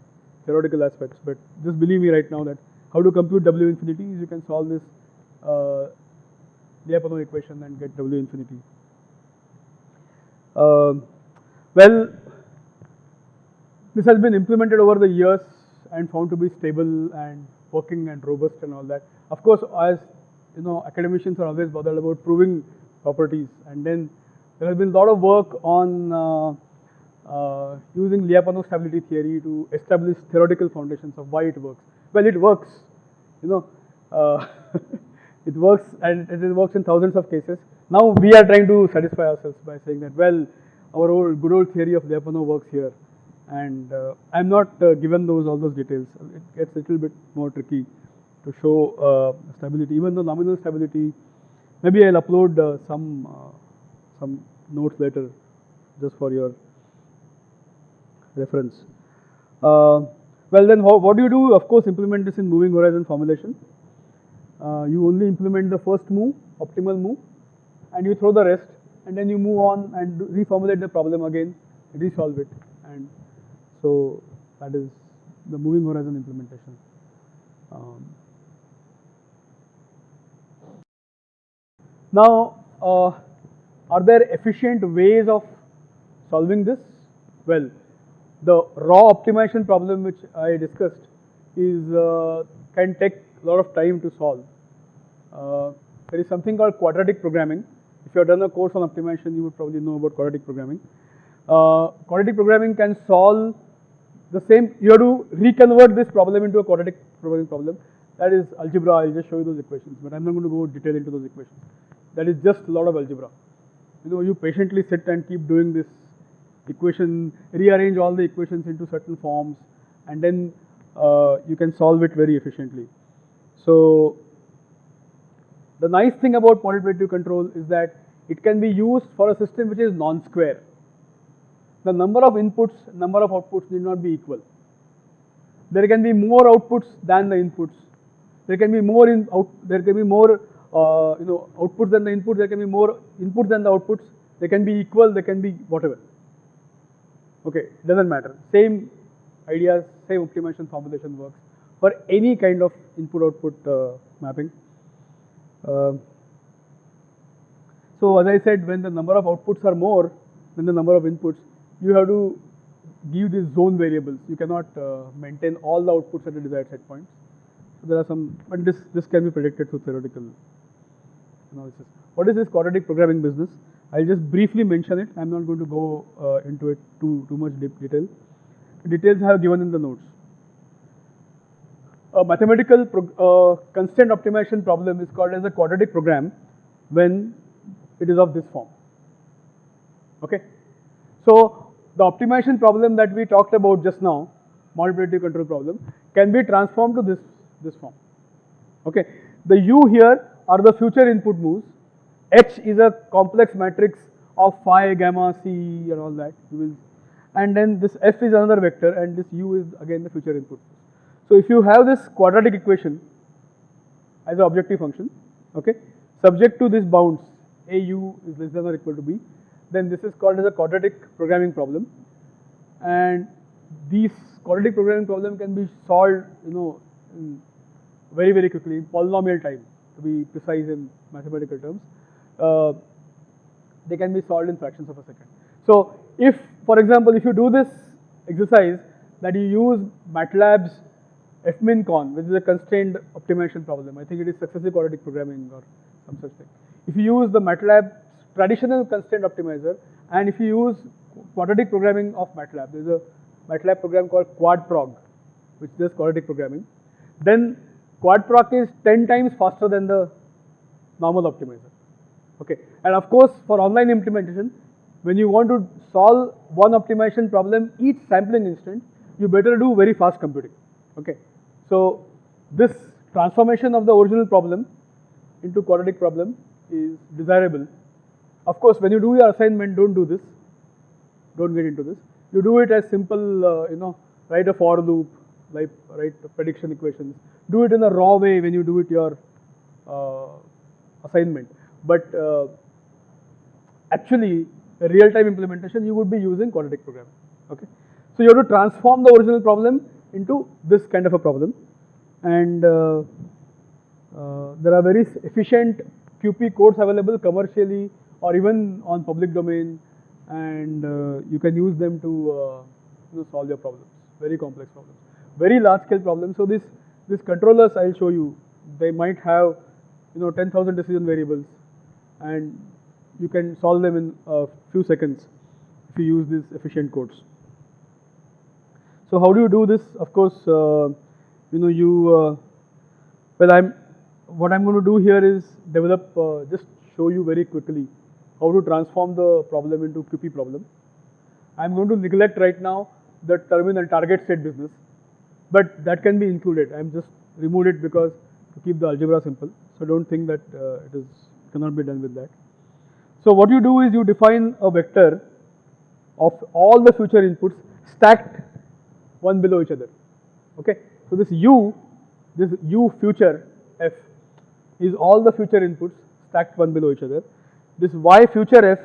[SPEAKER 1] theoretical aspects, but just believe me right now that how to compute W infinity is you can solve this uh, Lyapunov equation and get W infinity. Uh, well, this has been implemented over the years and found to be stable and working and robust and all that. Of course, as you know, academicians are always bothered about proving properties. And then there has been a lot of work on uh, uh, using Lyapunov stability theory to establish theoretical foundations of why it works. Well, it works, you know, uh, <laughs> it works and it works in thousands of cases. Now we are trying to satisfy ourselves by saying that, well, our old good old theory of Lyapunov works here. And uh, I'm not uh, given those all those details. It gets a little bit more tricky to show uh, stability, even though nominal stability Maybe I'll upload uh, some uh, some notes later, just for your reference. Uh, well then, what do you do? Of course, implement this in moving horizon formulation. Uh, you only implement the first move, optimal move, and you throw the rest, and then you move on and reformulate the problem again, resolve it, and so that is the moving horizon implementation. Um, Now, uh, are there efficient ways of solving this? Well, the raw optimization problem which I discussed is uh, can take a lot of time to solve. Uh, there is something called quadratic programming. If you have done a course on optimization, you would probably know about quadratic programming. Uh, quadratic programming can solve the same, you have to reconvert this problem into a quadratic programming problem. That is algebra, I'll just show you those equations, but I'm not going to go detail into those equations that is just a lot of algebra. You know, you patiently sit and keep doing this equation, rearrange all the equations into certain forms, and then uh, you can solve it very efficiently. So, the nice thing about predictive control is that it can be used for a system which is non-square. The number of inputs, number of outputs need not be equal. There can be more outputs than the inputs. There can be more in out, there can be more uh, you know, outputs than the inputs, there can be more inputs than the outputs, they can be equal, they can be whatever. Okay, doesn't matter. Same ideas, same optimization formulation works for any kind of input-output uh, mapping. Uh, so as I said, when the number of outputs are more than the number of inputs, you have to give these zone variables. You cannot uh, maintain all the outputs at the desired set points. So there are some, but this, this can be predicted through theoretical analysis. What is this quadratic programming business? I'll just briefly mention it. I'm not going to go uh, into it too, too much deep detail. The details I have given in the notes. A mathematical uh, constraint optimization problem is called as a quadratic program when it is of this form. Okay. So the optimization problem that we talked about just now, predictive control problem, can be transformed to this this form. Okay. The U here are the future input moves. H is a complex matrix of phi, gamma, C and all that. You will, and then this F is another vector and this U is again the future input. So if you have this quadratic equation as an objective function, okay, subject to this bounds, AU is less than or equal to B, then this is called as a quadratic programming problem. And these quadratic programming problem can be solved, you know, very, very quickly in polynomial time to be precise in mathematical terms, uh, they can be solved in fractions of a second. So if, for example, if you do this exercise that you use MATLAB's fmincon, which is a constrained optimization problem. I think it is successive quadratic programming or some such thing. If you use the MATLAB traditional constraint optimizer, and if you use quadratic programming of MATLAB, there's a MATLAB program called QuadProg, which does quadratic programming, then QuadProg is 10 times faster than the normal optimizer. Okay, and of course for online implementation, when you want to solve one optimization problem each sampling instant, you better do very fast computing. Okay, so this transformation of the original problem into quadratic problem is desirable. Of course, when you do your assignment, don't do this. Don't get into this. You do it as simple, uh, you know, write a for loop, like write prediction equations. Do it in a raw way when you do it your uh, assignment. But uh, actually, real-time implementation, you would be using quadratic programming. Okay, so you have to transform the original problem into this kind of a problem, and uh, uh, there are very efficient QP codes available commercially or even on public domain, and uh, you can use them to uh, you know, solve your problems, very complex problems, very large-scale problems. So this these controllers I'll show you, they might have you know 10,000 decision variables, and you can solve them in a few seconds if you use these efficient codes. So how do you do this? Of course, uh, you know you. Uh, well, I'm. What I'm going to do here is develop. Uh, just show you very quickly how to transform the problem into QP problem. I'm going to neglect right now the terminal target state business, but that can be included. I'm just removed it because to keep the algebra simple. So don't think that uh, it is cannot be done with that. So what you do is you define a vector of all the future inputs stacked one below each other. Okay. So this u, this u future f is all the future inputs stacked one below each other. This y future f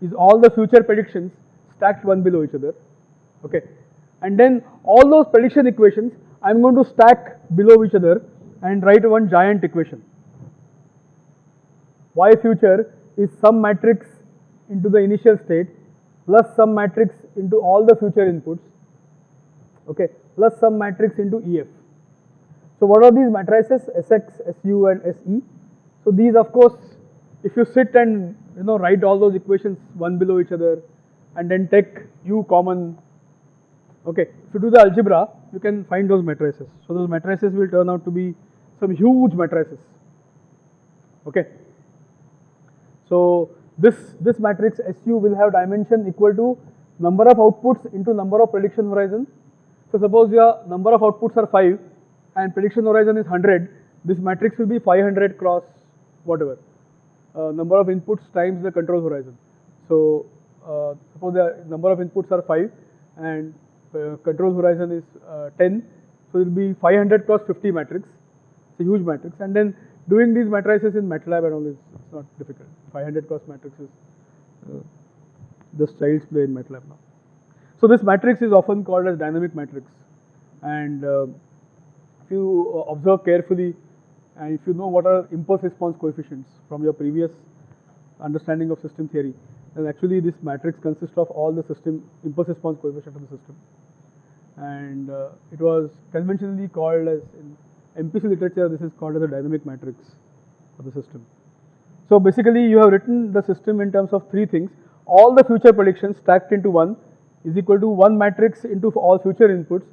[SPEAKER 1] is all the future predictions stacked one below each other. Okay. And then all those prediction equations I am going to stack below each other and write one giant equation. Y future is some matrix into the initial state plus some matrix into all the future inputs okay plus some matrix into EF. So what are these matrices Sx, Su and Se? So these of course if you sit and you know write all those equations one below each other and then take u common okay if you do the algebra you can find those matrices. So those matrices will turn out to be some huge matrices okay. So this, this matrix SU will have dimension equal to number of outputs into number of prediction horizon. So suppose your number of outputs are 5 and prediction horizon is 100, this matrix will be 500 cross whatever, uh, number of inputs times the control horizon. So uh, suppose the number of inputs are 5 and uh, control horizon is uh, 10, so it will be 500 cross 50 matrix, it's a huge matrix and then doing these matrices in MATLAB and all is not difficult. 500 cross matrices, uh, just child's play in MATLAB now. So this matrix is often called as dynamic matrix, and uh, if you uh, observe carefully, and if you know what are impulse response coefficients from your previous understanding of system theory, then actually this matrix consists of all the system impulse response coefficient of the system, and uh, it was conventionally called as in MPC literature, this is called as a dynamic matrix of the system. So basically you have written the system in terms of three things. All the future predictions stacked into one is equal to one matrix into all future inputs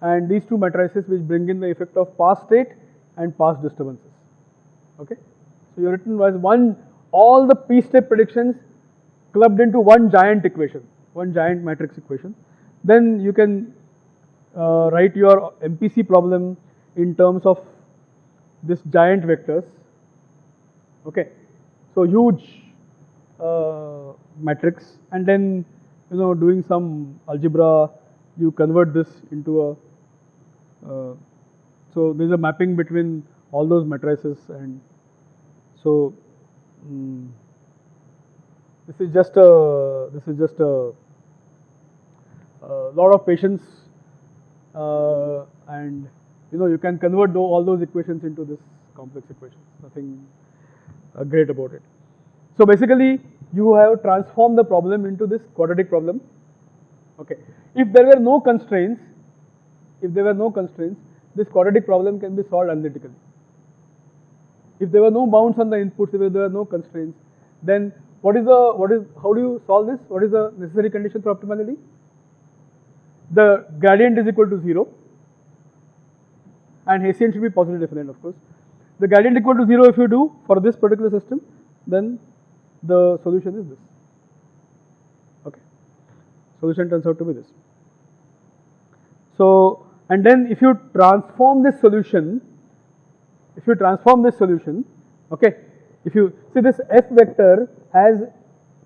[SPEAKER 1] and these two matrices which bring in the effect of past state and past disturbances. Okay. So you written as one, all the p step predictions clubbed into one giant equation, one giant matrix equation. Then you can uh, write your MPC problem in terms of this giant vectors. Okay, so huge uh, matrix, and then you know doing some algebra, you convert this into a. Uh, so there's a mapping between all those matrices, and so um, this is just a this is just a, a lot of patience uh, and you know, you can convert all those equations into this complex equation. Nothing uh, great about it. So basically, you have transformed the problem into this quadratic problem, Okay. If there were no constraints, if there were no constraints, this quadratic problem can be solved analytically. If there were no bounds on the inputs, if there were no constraints, then what is the what is how do you solve this? What is the necessary condition for optimality? The gradient is equal to zero, and Hessian should be positive definite, of course. The gradient equal to zero if you do for this particular system, then the solution is this. Okay, solution turns out to be this. So, and then if you transform this solution, if you transform this solution, okay, if you see this f vector has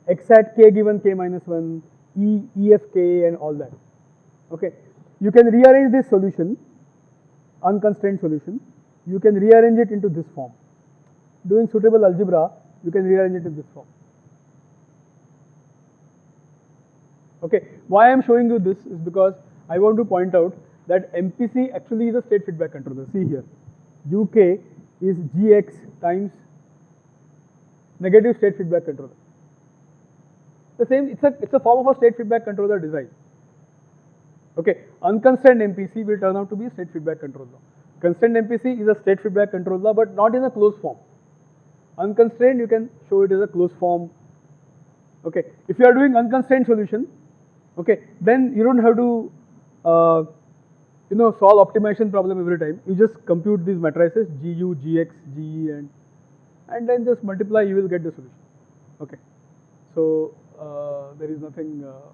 [SPEAKER 1] x at k given k minus 1, e, e f k and all that, okay. You can rearrange this solution, unconstrained solution, you can rearrange it into this form. Doing suitable algebra, you can rearrange it in this form. Okay, why I am showing you this is because I want to point out that MPC actually is a state feedback controller. See here, UK is GX times negative state feedback controller. The same, it's a, it's a form of a state feedback controller design. Okay, unconstrained MPC will turn out to be a state feedback controller. Constrained MPC is a state feedback controller but not in a closed form. Unconstrained you can show it as a closed form. Okay, if you are doing unconstrained solution, okay, then you don't have to uh, you know solve optimization problem every time. You just compute these matrices GU, GX, GE and and then just multiply you will get the solution. Okay, so uh, there is nothing, uh,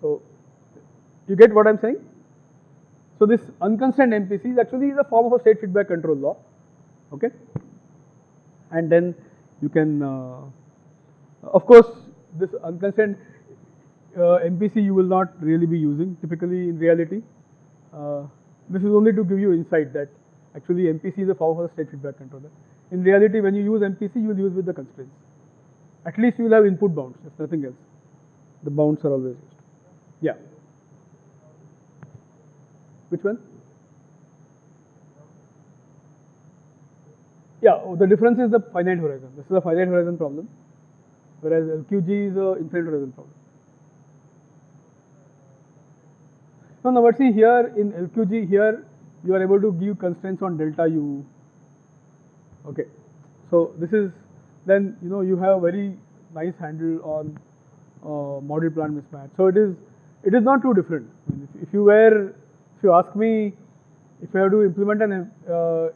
[SPEAKER 1] so you get what I am saying? So this unconstrained MPC is actually is a form of a state feedback control law, okay? And then you can, uh, of course, this unconstrained uh, MPC you will not really be using typically in reality. Uh, this is only to give you insight that actually MPC is a a state feedback controller. In reality, when you use MPC, you will use with the constraints. At least you will have input bounds, if nothing else. The bounds are always used. Yeah. Which one? Yeah, oh, the difference is the finite horizon. This is a finite horizon problem, whereas LQG is a infinite horizon problem. No, no, but see here in LQG, here you are able to give constraints on delta U. Okay, so this is then you know you have a very nice handle on uh, model plant mismatch. So it is it is not too different. I mean, if, if you were if you ask me if I have to implement an uh, uh,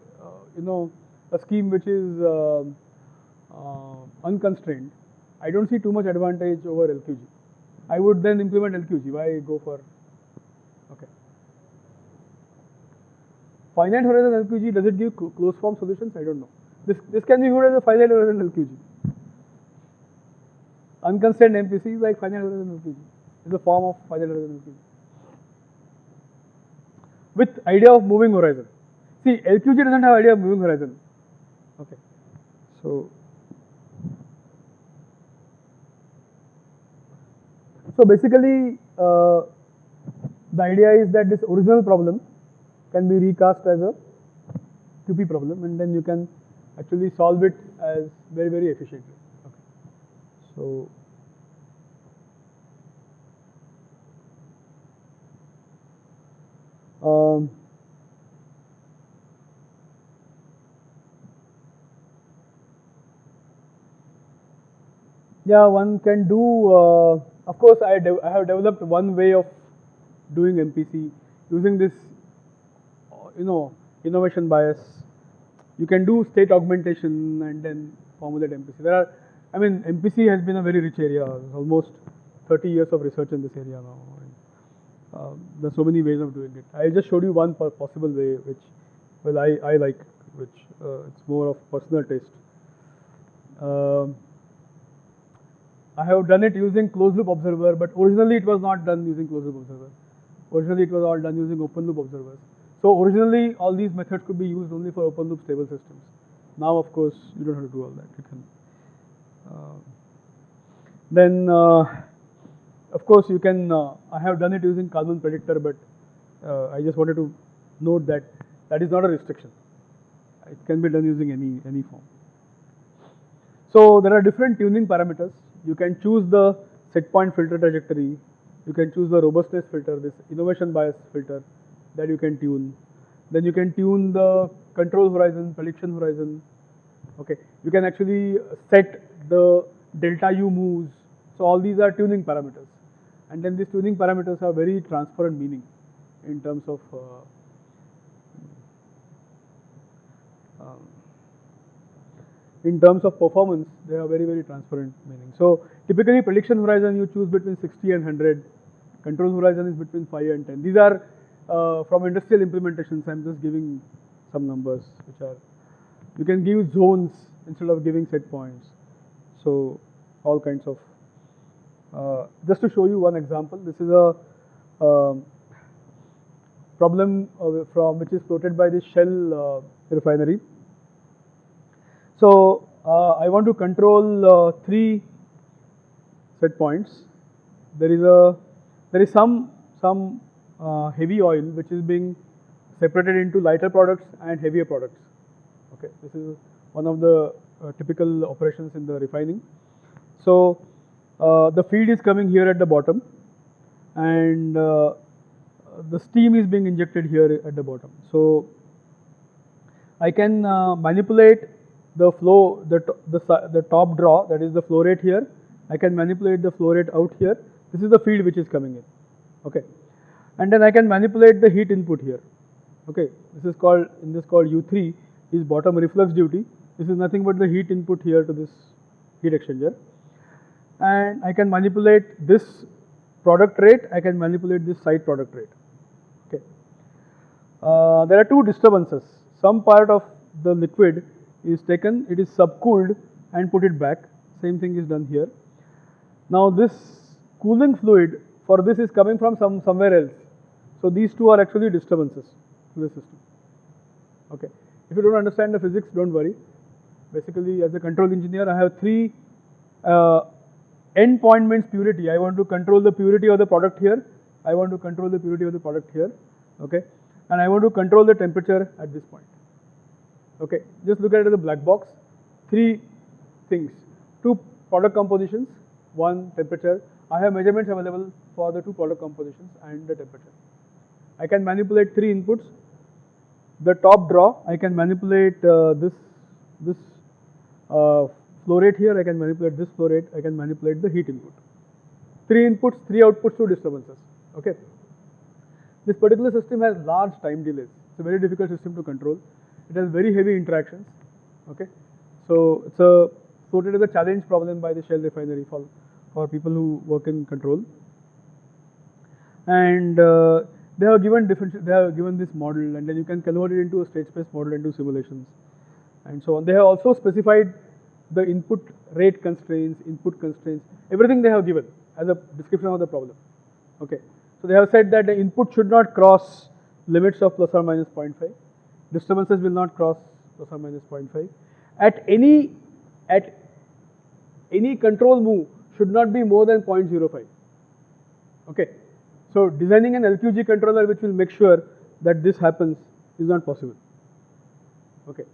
[SPEAKER 1] you know a scheme which is uh, uh, unconstrained, I don't see too much advantage over LQG. I would then implement LQG. Why go for okay? Finite horizon LQG does it give closed form solutions? I don't know. This this can be viewed as a finite horizon LQG. Unconstrained MPC is like finite horizon LQG. It's a form of finite horizon LQG with idea of moving horizon. See, LQG doesn't have idea of moving horizon. Okay, so so basically, uh, the idea is that this original problem can be recast as a QP problem, and then you can actually solve it as very very efficiently. Okay, so. Um, yeah, one can do, uh, of course, I, I have developed one way of doing MPC using this, you know, innovation bias. You can do state augmentation and then formulate MPC. There are, I mean, MPC has been a very rich area, almost 30 years of research in this area now. Uh, there's so many ways of doing it. I just showed you one possible way, which, well, I, I like, which uh, it's more of personal taste. Um, I have done it using closed loop observer, but originally it was not done using closed loop observer. Originally it was all done using open loop observers. So originally all these methods could be used only for open loop stable systems. Now of course you don't have to do all that. You can. Uh, then uh, of course, you can, uh, I have done it using Kalman predictor, but uh, I just wanted to note that that is not a restriction. It can be done using any, any form. So there are different tuning parameters. You can choose the set point filter trajectory. You can choose the robustness filter, this innovation bias filter that you can tune. Then you can tune the control horizon, prediction horizon. Okay, you can actually set the delta U moves. So all these are tuning parameters. And then these tuning parameters have very transparent meaning in terms of uh, um, in terms of performance, they are very, very transparent meaning. So typically prediction horizon you choose between 60 and 100, control horizon is between 5 and 10. These are uh, from industrial implementations, I'm just giving some numbers which are, you can give zones instead of giving set points. So all kinds of, uh, just to show you one example, this is a um, problem uh, from which is floated by the Shell uh, refinery. So uh, I want to control uh, three set points. There is a there is some some uh, heavy oil which is being separated into lighter products and heavier products. Okay, this is one of the uh, typical operations in the refining. So uh, the feed is coming here at the bottom, and uh, the steam is being injected here at the bottom. So I can manipulate the flow, the, the, the top draw, that is the flow rate here. I can manipulate the flow rate out here. This is the feed which is coming in. Okay. And then I can manipulate the heat input here. Okay. This is called, in this called U3 is bottom reflux duty. This is nothing but the heat input here to this heat exchanger. And I can manipulate this product rate, I can manipulate this side product rate. Okay. Uh, there are two disturbances. Some part of the liquid is taken, it is subcooled and put it back. Same thing is done here. Now this cooling fluid for this is coming from some somewhere else. So these two are actually disturbances to the system. Okay. If you don't understand the physics, don't worry. Basically, as a control engineer, I have three uh, end point means purity. I want to control the purity of the product here. I want to control the purity of the product here. Okay. And I want to control the temperature at this point. Okay, just look at it as a black box. Three things, two product compositions, one temperature. I have measurements available for the two product compositions and the temperature. I can manipulate three inputs. The top draw, I can manipulate uh, this this uh, flow rate here. I can manipulate this flow rate. I can manipulate the heat input. Three inputs, three outputs, two disturbances. Okay. This particular system has large time delays. It's a very difficult system to control. It has very heavy interactions. Okay, so it's a floated as a challenge problem by the Shell refinery for for people who work in control. And uh, they have given different. They have given this model, and then you can convert it into a state space model into simulations, and so on. They have also specified the input rate constraints, input constraints, everything they have given as a description of the problem. Okay, so they have said that the input should not cross limits of plus or minus 0.5 disturbances will not cross plus or minus 0.5. At any, at any control move should not be more than 0.05. Okay. So designing an LQG controller which will make sure that this happens is not possible. Okay.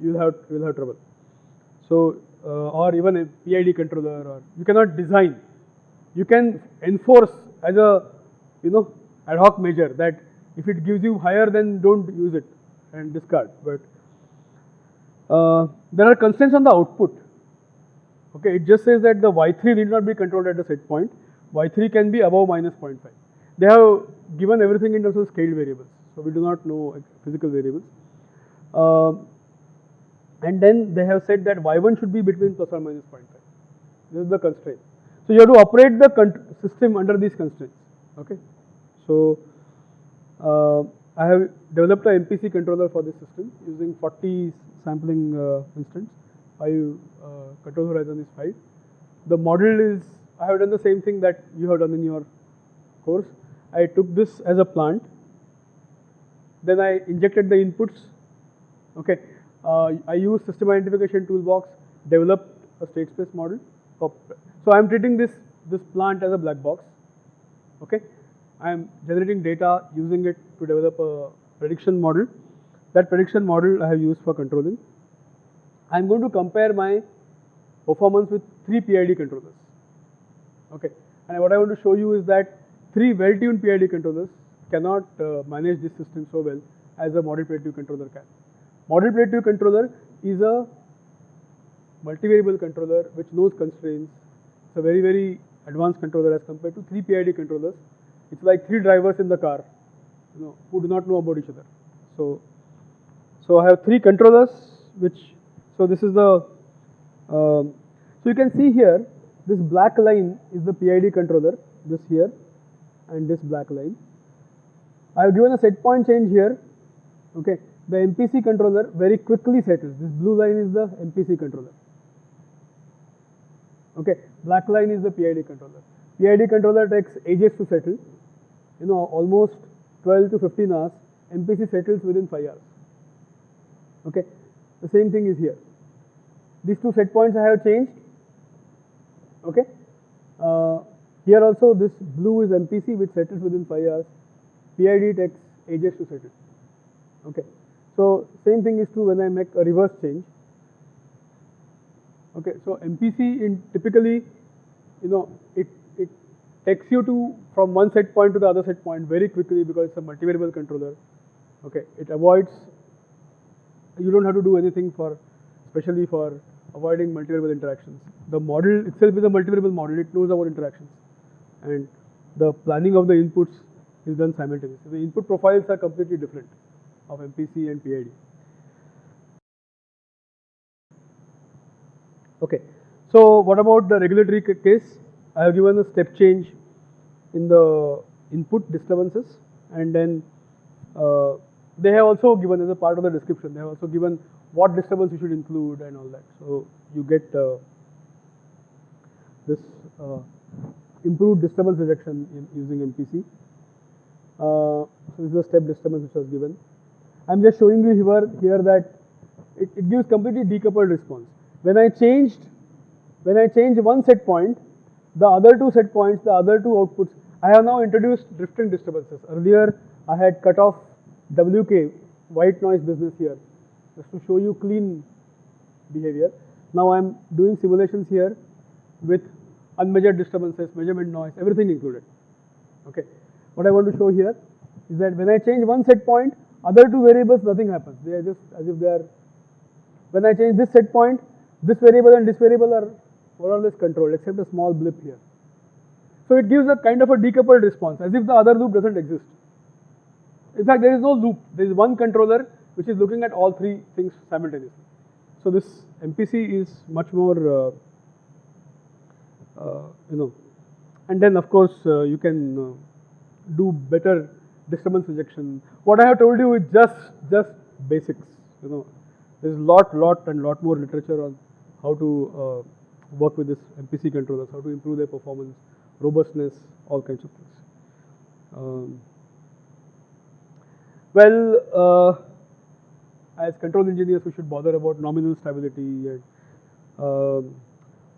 [SPEAKER 1] You will have, you will have trouble. So, uh, or even a PID controller or you cannot design. You can enforce as a, you know, ad hoc measure that if it gives you higher then don't use it and discard. But uh, there are constraints on the output. Okay, it just says that the Y3 need not be controlled at the set point. Y3 can be above minus 0.5. They have given everything in terms of scaled variables. So we do not know physical variables. Uh, and then they have said that Y1 should be between plus or minus 0.5. This is the constraint. So you have to operate the system under these constraints. Okay. So uh, I have developed a MPC controller for this system using 40 sampling uh, instance. 5 uh, control horizon is 5. The model is, I have done the same thing that you have done in your course. I took this as a plant, then I injected the inputs. Okay, uh, I used system identification toolbox, developed a state space model. So I am treating this this plant as a black box. Okay, I am generating data using it to develop a prediction model. That prediction model I have used for controlling. I am going to compare my performance with three PID controllers. Okay, and what I want to show you is that three well-tuned PID controllers cannot uh, manage this system so well as a model predictive controller can. Model predictive controller is a multivariable controller which knows constraints. It's a very, very advanced controller as compared to three PID controllers. It's like three drivers in the car, you know, who do not know about each other. So, so I have three controllers which, so this is the, um, so you can see here, this black line is the PID controller, this here, and this black line. I have given a set point change here, okay. The MPC controller very quickly settles. This blue line is the MPC controller. Okay, black line is the PID controller. PID controller takes ages to settle. You know, almost 12 to 15 hours. MPC settles within 5 hours. Okay, the same thing is here. These two set points I have changed. Okay, uh, here also this blue is MPC which settles within 5 hours. PID takes ages to settle. Okay, so same thing is true when I make a reverse change. Okay, so MPC in typically, you know, it it takes you to from one set point to the other set point very quickly because it's a multivariable controller. Okay, it avoids. You don't have to do anything for, especially for avoiding multivariable interactions. The model itself is a multivariable model. It knows about interactions, and the planning of the inputs is done simultaneously. The input profiles are completely different of MPC and PID. Okay, so what about the regulatory case? I have given a step change in the input disturbances and then uh, they have also given as a part of the description, they have also given what disturbance you should include and all that. So you get uh, this uh, improved disturbance reduction in using MPC. Uh, so this is the step disturbance which was given. I'm just showing you here, here that it, it gives completely decoupled response. When I changed, when I change one set point, the other two set points, the other two outputs, I have now introduced drifting disturbances. Earlier, I had cut off WK, white noise business here, just to show you clean behavior. Now I'm doing simulations here with unmeasured disturbances, measurement noise, everything included. Okay. What I want to show here is that when I change one set point, other two variables, nothing happens. They are just as if they are. When I change this set point, this variable and this variable are more or less controlled, except a small blip here. So it gives a kind of a decoupled response, as if the other loop doesn't exist. In fact, there is no loop. There is one controller which is looking at all three things simultaneously. So this MPC is much more, uh, uh, you know, and then of course uh, you can uh, do better disturbance rejection. What I have told you is just just basics. You know, there is lot, lot, and lot more literature on how to uh, work with this MPC controllers, how to improve their performance, robustness, all kinds of things. Um, well, uh, as control engineers, we should bother about nominal stability. And, um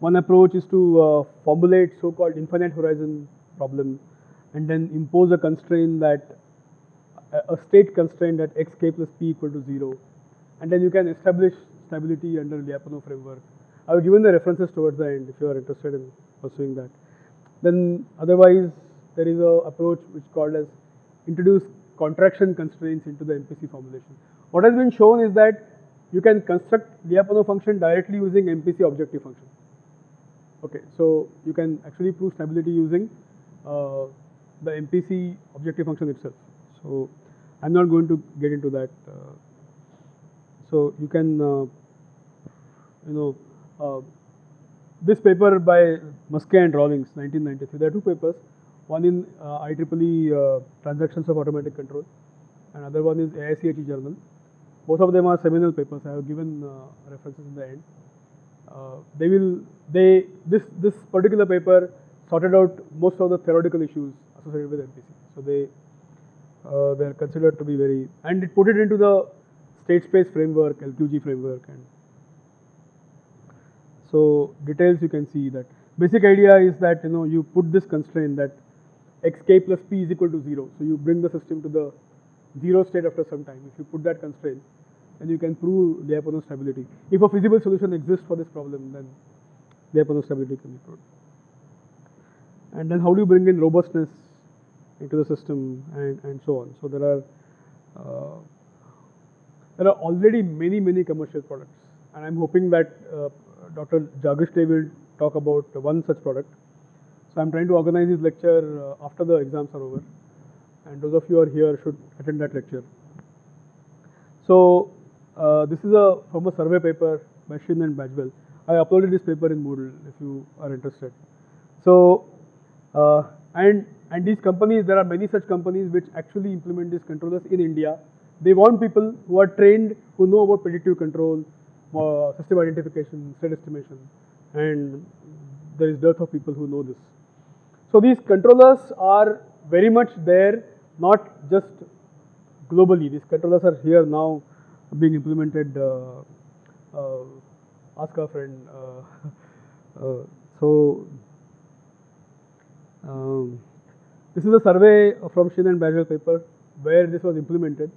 [SPEAKER 1] one approach is to uh, formulate so-called infinite horizon problem, and then impose a constraint that a, state constraint that x k plus p equal to zero, and then you can establish stability under Lyapunov framework. I have given the references towards the end if you are interested in pursuing that. Then otherwise, there is a approach which called as introduce contraction constraints into the MPC formulation. What has been shown is that you can construct Lyapunov function directly using MPC objective function. Okay, so you can actually prove stability using uh, the MPC objective function itself. So I'm not going to get into that. Uh, so you can, uh, you know, this paper by Muske and Rawlings, 1993. There are two papers. One in uh, IEEE uh, Transactions of Automatic Control, and other one is AICHE Journal. Both of them are seminal papers. I have given uh, references in the end. Uh, they will they this this particular paper sorted out most of the theoretical issues associated with MPC. So they uh, they are considered to be very and it put it into the state space framework, LQG framework, and so details you can see that basic idea is that you know you put this constraint that xk plus p is equal to zero. So you bring the system to the zero state after some time. If you put that constraint, then you can prove Lyapunov stability. If a feasible solution exists for this problem, then Lyapunov stability can be proved. And then how do you bring in robustness? into the system and, and so on. So there are uh, there are already many many commercial products, and I'm hoping that uh, Dr. Jagishle will talk about one such product. So I'm trying to organize this lecture uh, after the exams are over, and those of you are here should attend that lecture. So uh, this is a from a survey paper by Qin and Badgwell. I uploaded this paper in Moodle if you are interested. So uh, and and these companies, there are many such companies which actually implement these controllers in India. They want people who are trained, who know about predictive control, uh, system identification, state estimation, and there is dearth of people who know this. So these controllers are very much there, not just globally. These controllers are here now being implemented. Uh, uh, ask a friend. Uh, <laughs> uh, so um, this is a survey from Qin and Badgwell paper where this was implemented.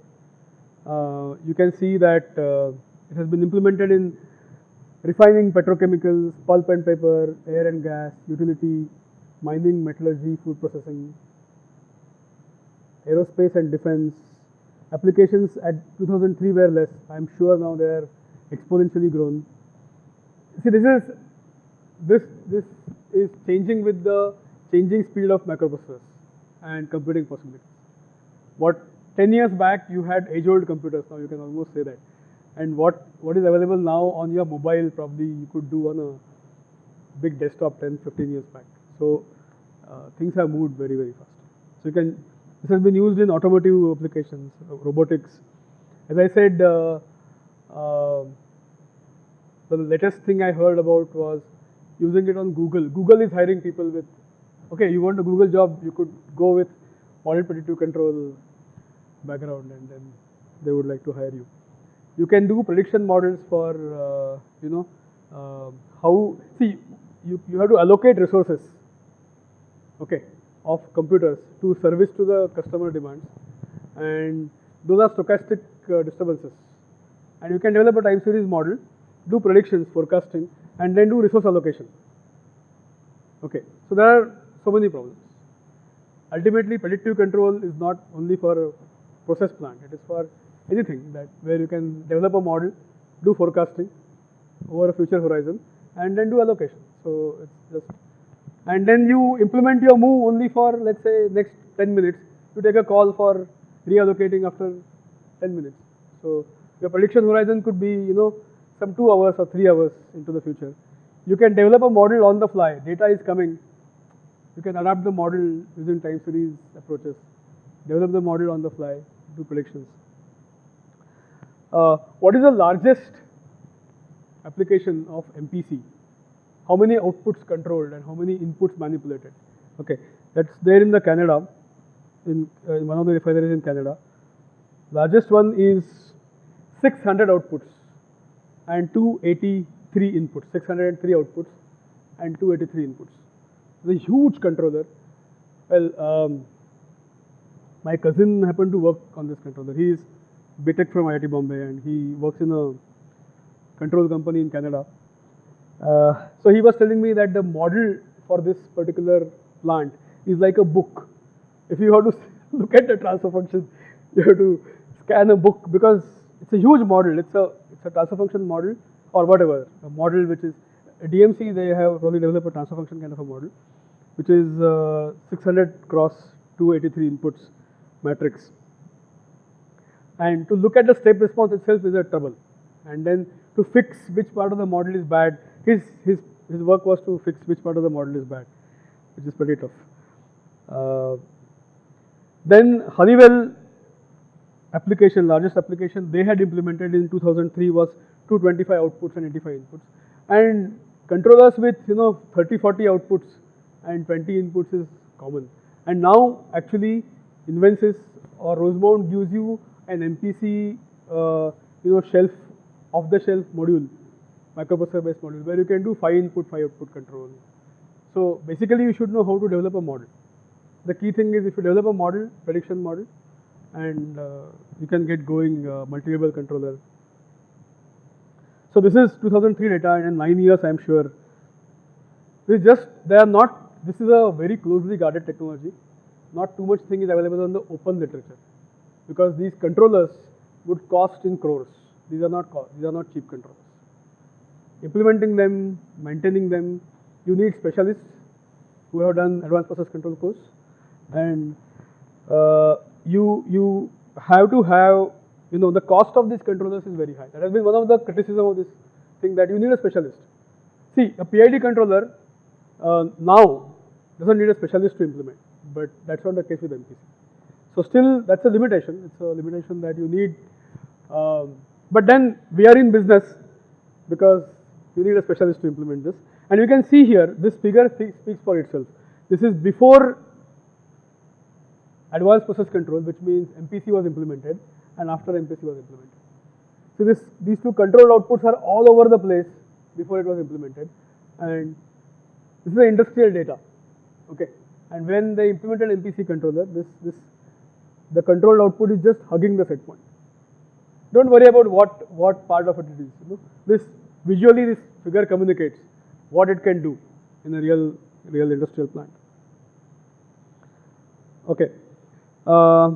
[SPEAKER 1] Uh, you can see that uh, it has been implemented in refining petrochemicals, pulp and paper, air and gas, utility, mining, metallurgy, food processing, aerospace and defense. Applications at 2003 were less. I'm sure now they are exponentially grown. See, this is this this is changing with the changing speed of microprocessors and computing possibilities. What 10 years back you had age-old computers, now you can almost say that. And what, what is available now on your mobile probably you could do on a big desktop 10, 15 years back. So uh, things have moved very, very fast. So you can, this has been used in automotive applications, uh, robotics. As I said, uh, uh, the latest thing I heard about was using it on Google. Google is hiring people with okay, you want a Google job, you could go with model predictive control background and then they would like to hire you. You can do prediction models for, uh, you know, uh, how, see, you, you have to allocate resources, okay, of computers to service to the customer demands and those are stochastic uh, disturbances. And you can develop a time series model, do predictions, forecasting and then do resource allocation. Okay, so there are so many problems. Ultimately, predictive control is not only for process plant, it is for anything that where you can develop a model, do forecasting over a future horizon, and then do allocation. So it's just, and then you implement your move only for let's say next 10 minutes. You take a call for reallocating after 10 minutes. So your prediction horizon could be you know some two hours or three hours into the future. You can develop a model on the fly. Data is coming you can adapt the model using time series approaches, develop the model on the fly, do predictions. Uh, what is the largest application of MPC? How many outputs controlled and how many inputs manipulated? Okay, that's there in the Canada, in, uh, in one of the refineries in Canada. Largest one is 600 outputs and 283 inputs, 603 outputs and 283 inputs. It's a huge controller. Well, um, my cousin happened to work on this controller. He is BTech from IIT Bombay and he works in a control company in Canada. Uh, so he was telling me that the model for this particular plant is like a book. If you have to <laughs> look at the transfer function, you have to scan a book because it's a huge model. It's a it's a transfer function model or whatever a model which is DMC, they have probably developed a transfer function kind of a model, which is uh, 600 cross 283 inputs matrix. And to look at the step response itself is a trouble. And then to fix which part of the model is bad, his, his, his work was to fix which part of the model is bad, which is pretty tough. Uh, then Honeywell application, largest application they had implemented in 2003 was 225 outputs and 85 inputs. And Controllers with you know 30, 40 outputs and 20 inputs is common. And now actually Invensys or Rosemount gives you an MPC uh, you know shelf off the shelf module, microprocessor based module where you can do 5 input, 5 output control. So basically you should know how to develop a model. The key thing is if you develop a model, prediction model, and uh, you can get going uh, multi-level controller so this is 2003 data and in nine years I am sure. This just, they are not, this is a very closely guarded technology. not too much thing is available on the open literature because these controllers would cost in crores. These are not co- these are not cheap controllers. Implementing them, maintaining them, you need specialists who have done advanced process control course, and uh, you you have to have you know the cost of these controllers is very high. That has been one of the criticism of this thing that you need a specialist. See, a PID controller uh, now doesn't need a specialist to implement, but that's not the case with MPC. So still, that's a limitation. It's a limitation that you need. Um, but then we are in business because you need a specialist to implement this. And you can see here, this figure speaks for itself. This is before advanced process control, which means MPC was implemented, and after MPC was implemented. So this, these two control outputs are all over the place before it was implemented, and this is the industrial data. Okay, and when they implemented MPC controller, this this the controlled output is just hugging the set point. Don't worry about what what part of it it is. You know? This visually this figure communicates what it can do in a real real industrial plant. Okay. Uh,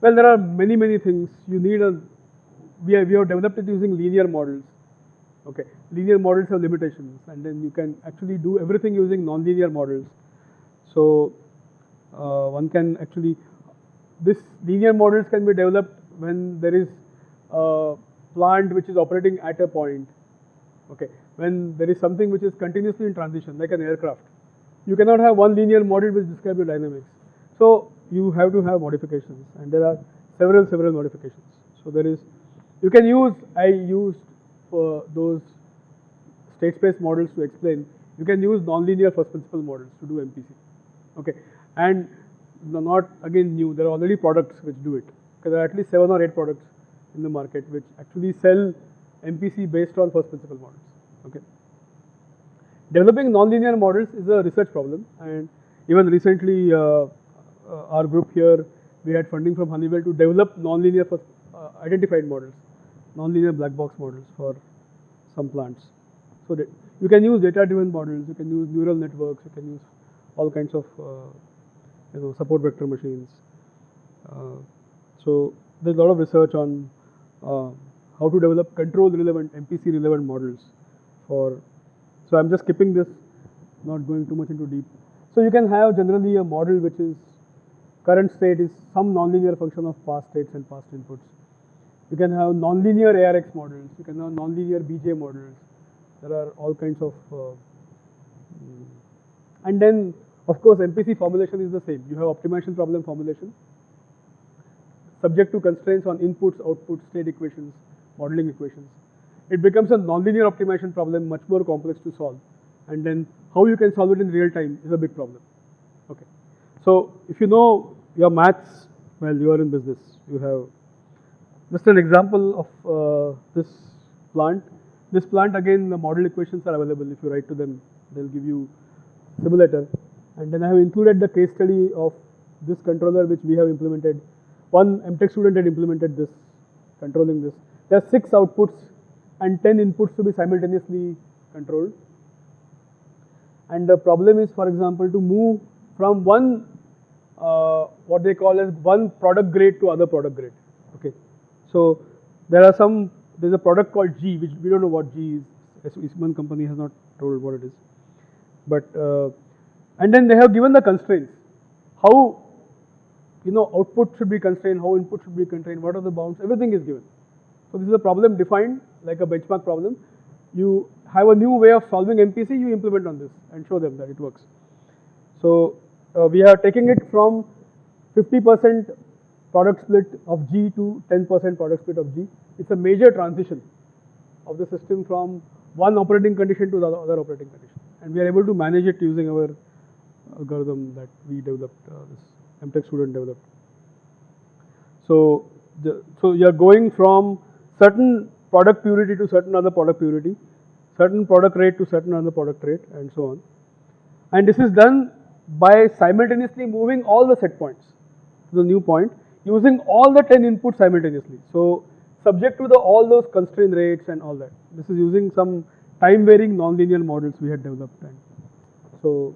[SPEAKER 1] well, there are many many things. You need a we have, we have developed it using linear models. Okay, linear models have limitations, and then you can actually do everything using nonlinear models. So uh, one can actually this linear models can be developed when there is a plant which is operating at a point. Okay, when there is something which is continuously in transition, like an aircraft, you cannot have one linear model which describes your dynamics. So you have to have modifications, and there are several several modifications. So there is you can use I used for those state space models to explain. You can use nonlinear first principle models to do MPC. Okay, and not again new. There are already products which do it. Because there are at least seven or eight products in the market which actually sell MPC based on first principle models. Okay. Developing nonlinear models is a research problem, and even recently, uh, uh, our group here we had funding from Honeywell to develop nonlinear first uh, identified models, nonlinear black box models for some plants. So that you can use data-driven models, you can use neural networks, you can use all kinds of uh, you know support vector machines. Uh, so there's a lot of research on uh, how to develop control relevant MPC relevant models for. So I'm just skipping this, not going too much into deep. So you can have generally a model which is current state is some nonlinear function of past states and past inputs. You can have nonlinear ARX models. You can have nonlinear BJ models. There are all kinds of, uh, and then of course MPC formulation is the same. You have optimization problem formulation, subject to constraints on inputs, outputs, state equations, modeling equations. It becomes a nonlinear optimization problem, much more complex to solve. And then how you can solve it in real time is a big problem. Okay. So if you know your maths, well, you are in business. You have just an example of uh, this plant. This plant again, the model equations are available. If you write to them, they'll give you simulator. And then I have included the case study of this controller which we have implemented. One MTech student had implemented this, controlling this. There are six outputs and 10 inputs to be simultaneously controlled. And the problem is, for example, to move from one, uh, what they call as one product grade to other product grade. Okay. So there are some, there's a product called G, which we don't know what G is. Eastman company has not told what it is. But, uh, and then they have given the constraints. How, you know, output should be constrained, how input should be constrained, what are the bounds, everything is given. So this is a problem defined like a benchmark problem. You have a new way of solving MPC, you implement on this and show them that it works. So uh, we are taking it from 50% product split of G to 10% product split of G. It's a major transition of the system from one operating condition to the other operating condition. And we are able to manage it using our algorithm that we developed, uh, this MTech student developed. So, the, so you are going from certain product purity to certain other product purity, certain product rate to certain other product rate, and so on. And this is done by simultaneously moving all the set points to the new point using all the 10 inputs simultaneously. So, subject to the all those constraint rates and all that. This is using some time varying nonlinear models we had developed. And so,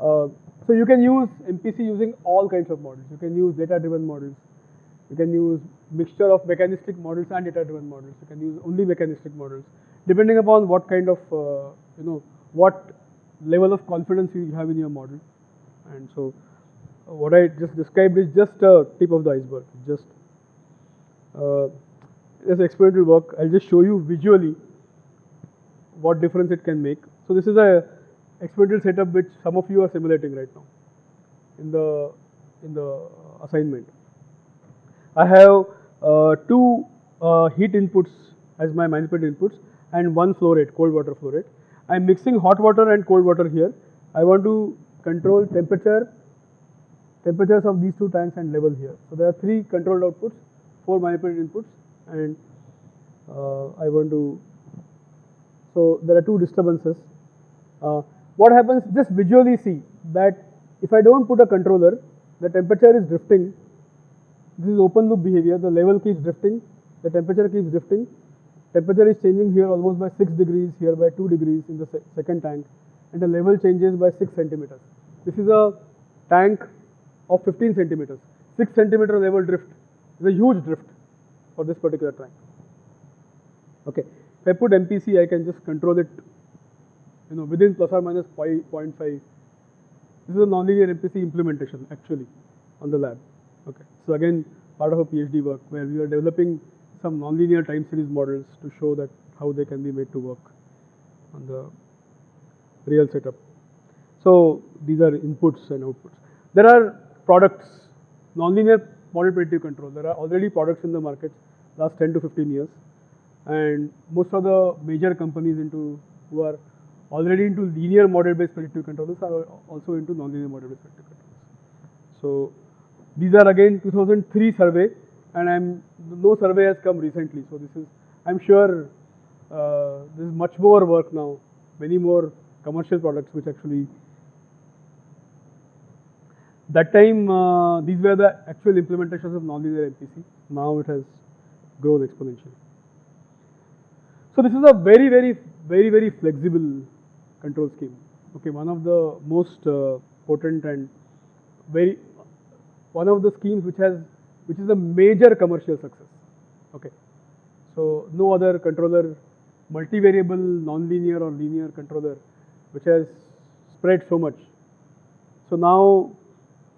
[SPEAKER 1] uh, So you can use MPC using all kinds of models. You can use data-driven models. You can use mixture of mechanistic models and data-driven models. You can use only mechanistic models, depending upon what kind of, uh, you know, what level of confidence you have in your model. And so uh, what I just described is just a tip of the iceberg. Just uh, as experimental work, I'll just show you visually what difference it can make. So this is a experimental setup which some of you are simulating right now in the in the assignment. I have uh, two uh, heat inputs as my manipulated inputs and one flow rate, cold water flow rate. I'm mixing hot water and cold water here. I want to control temperature, temperatures of these two tanks and level here. So there are three controlled outputs, four manipulated inputs and uh, I want to, so there are two disturbances. Uh, what happens, just visually see that if I don't put a controller, the temperature is drifting. This is open loop behavior, the level keeps drifting, the temperature keeps drifting. Temperature is changing here almost by 6 degrees, here by 2 degrees in the se second tank, and the level changes by 6 centimeters. This is a tank of 15 centimeters. 6 centimeter level drift is a huge drift for this particular tank. Okay, if I put MPC, I can just control it you know, within plus or minus 0.5. This is a nonlinear MPC implementation actually on the lab. Okay, so again part of a PhD work where we are developing some nonlinear time series models to show that how they can be made to work on the real setup. So these are inputs and outputs. There are products, nonlinear model predictive control. There are already products in the market last 10 to 15 years, and most of the major companies into who are already into linear model-based predictive controllers are also into nonlinear model-based predictive controllers. So these are again 2003 survey, and I'm no survey has come recently. So this is I'm sure uh, there is much more work now, many more commercial products which actually. That time uh, these were the actual implementations of nonlinear MPC. Now it has grown exponentially. So this is a very very very very flexible control scheme. Okay, one of the most uh, potent and very one of the schemes which has which is a major commercial success. Okay, so no other controller, multivariable, nonlinear or linear controller, which has spread so much. So now,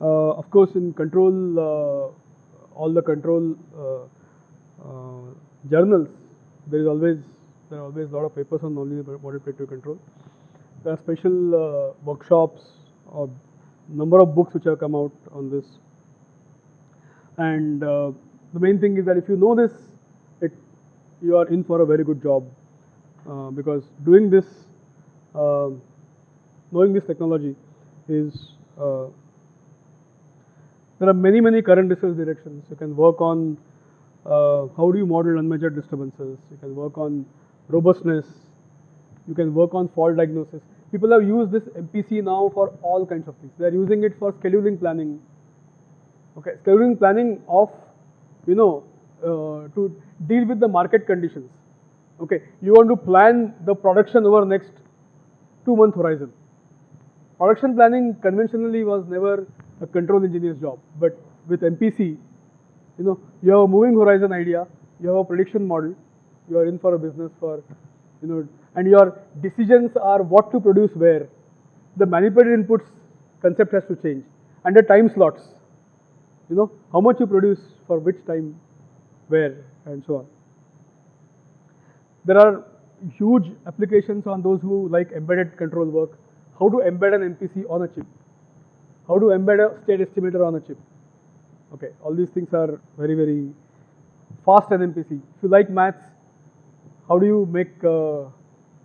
[SPEAKER 1] uh, of course, in control, uh, all the control uh, uh, journals, there is always there are always a lot of papers on nonlinear model predictive control. There are special uh, workshops or number of books which have come out on this. And uh, the main thing is that if you know this, it you are in for a very good job uh, because doing this, knowing this technology is there are many many current research directions. You can work on uh, how do you model unmeasured disturbances. You can work on robustness you can work on fault diagnosis. People have used this MPC now for all kinds of things. They are using it for scheduling planning. Okay, scheduling planning of, you know, uh, to deal with the market conditions. Okay, you want to plan the production over next two month horizon. Production planning conventionally was never a control engineer's job, but with MPC, you know, you have a moving horizon idea, you have a prediction model, you are in for a business for, you know, and your decisions are what to produce where, the manipulated inputs concept has to change. And the time slots, you know, how much you produce for which time, where, and so on. There are huge applications on those who like embedded control work. How to embed an MPC on a chip. How to embed a state estimator on a chip. Okay, all these things are very, very fast in MPC. If you like maths, how do you make uh,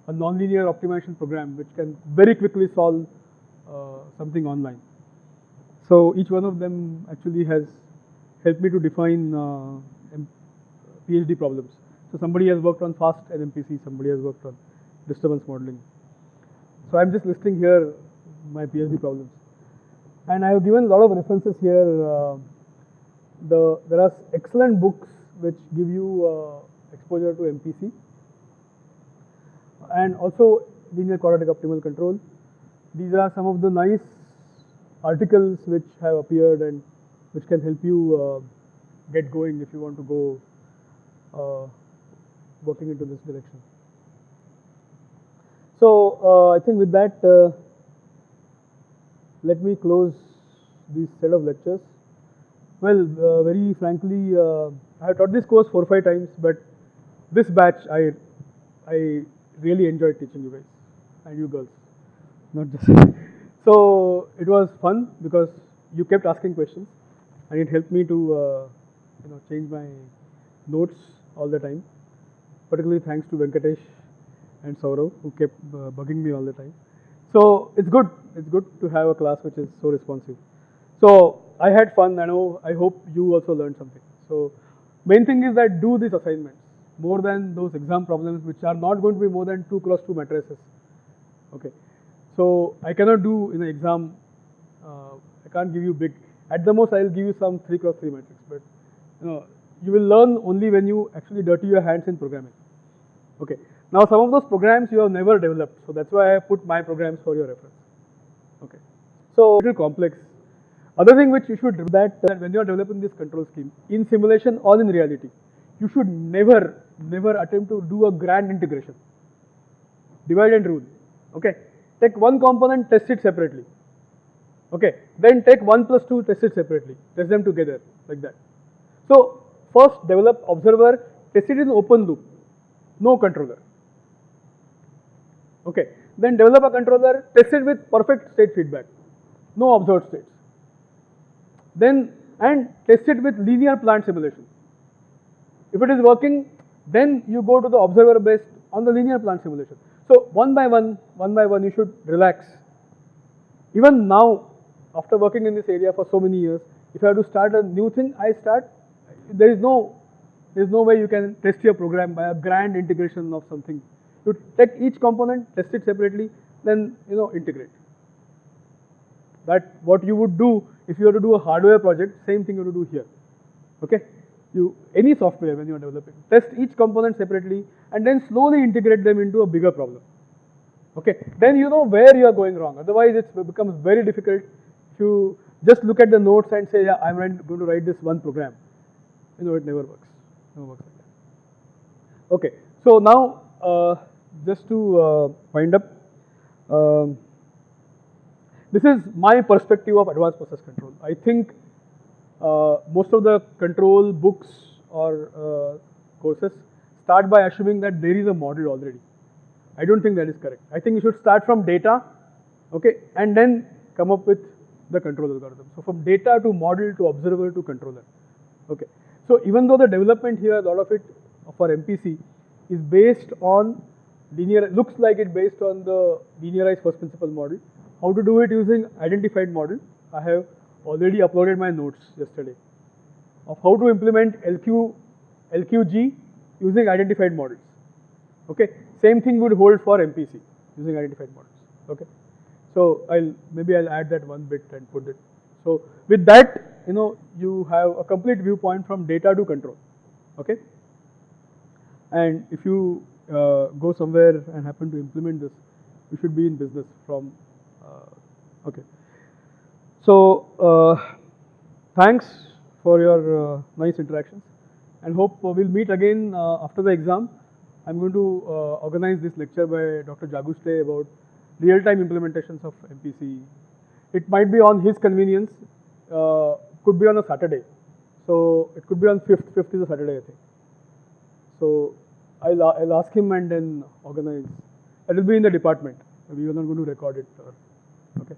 [SPEAKER 1] a nonlinear optimization program which can very quickly solve uh, something online. So each one of them actually has helped me to define uh, PhD problems. So somebody has worked on fast NMPC, somebody has worked on disturbance modeling. So I'm just listing here my PhD problems. And I have given a lot of references here. Uh, the, there are excellent books which give you uh, exposure to MPC and also linear quadratic optimal control. These are some of the nice articles which have appeared and which can help you uh, get going if you want to go uh, working into this direction. So uh, I think with that, uh, let me close this set of lectures. Well, uh, very frankly, uh, I have taught this course four or five times, but this batch I I really enjoyed teaching you guys and you girls, not just. so it was fun because you kept asking questions, and it helped me to uh, you know change my notes all the time. Particularly thanks to Venkatesh and Saurav who kept uh, bugging me all the time. So it's good. It's good to have a class which is so responsive. So I had fun. I know. I hope you also learned something. So main thing is that do these assignments more than those exam problems which are not going to be more than two cross two matrices. Okay. So I cannot do in an exam. Uh, I can't give you big. At the most, I'll give you some three cross three matrix. But you know, you will learn only when you actually dirty your hands in programming. Okay. Now some of those programs you have never developed, so that's why I put my programs for your reference. Okay. So little complex. Other thing which you should do that, that when you are developing this control scheme in simulation or in reality, you should never, never attempt to do a grand integration. Divide and rule. Okay. Take one component, test it separately. Okay. Then take one plus two, test it separately. Test them together like that. So first develop observer, test it in open loop, no controller. Okay. Then develop a controller, test it with perfect state feedback, no observed states. Then and test it with linear plant simulation. If it is working, then you go to the observer based on the linear plant simulation. So one by one, one by one, you should relax. Even now, after working in this area for so many years, if I have to start a new thing, I start. There is no, there is no way you can test your program by a grand integration of something. You take each component, test it separately, then you know integrate. That what you would do if you were to do a hardware project, same thing you have to do here. Okay? You any software when you are developing, test each component separately and then slowly integrate them into a bigger problem. Okay? Then you know where you are going wrong. Otherwise, it becomes very difficult to just look at the notes and say, yeah, I'm going to write this one program. You know, it never works. Never works like that. Okay. So now, uh, just to uh, wind up, um, this is my perspective of advanced process control. I think most of the control books or uh, courses start by assuming that there is a model already. I don't think that is correct. I think you should start from data, okay, and then come up with the control algorithm. So from data to model to observer to controller, okay. So even though the development here, a lot of it for MPC is based on linear, looks like it based on the linearized first principle model. How to do it using identified model? I have already uploaded my notes yesterday of how to implement LQ, LQG using identified models. Okay, same thing would hold for MPC using identified models. Okay, so I'll maybe I'll add that one bit and put it. So with that, you know, you have a complete viewpoint from data to control. Okay, and if you uh, go somewhere and happen to implement this, you should be in business from. Uh, okay. So uh, thanks for your uh, nice interactions and hope we'll meet again uh, after the exam. I'm going to uh, organize this lecture by Dr. Jaguste about real-time implementations of MPC. It might be on his convenience, uh, could be on a Saturday. So it could be on 5th, 5th is a Saturday I think. So I'll, I'll ask him and then organize. It will be in the department. We are not going to record it. Or, okay.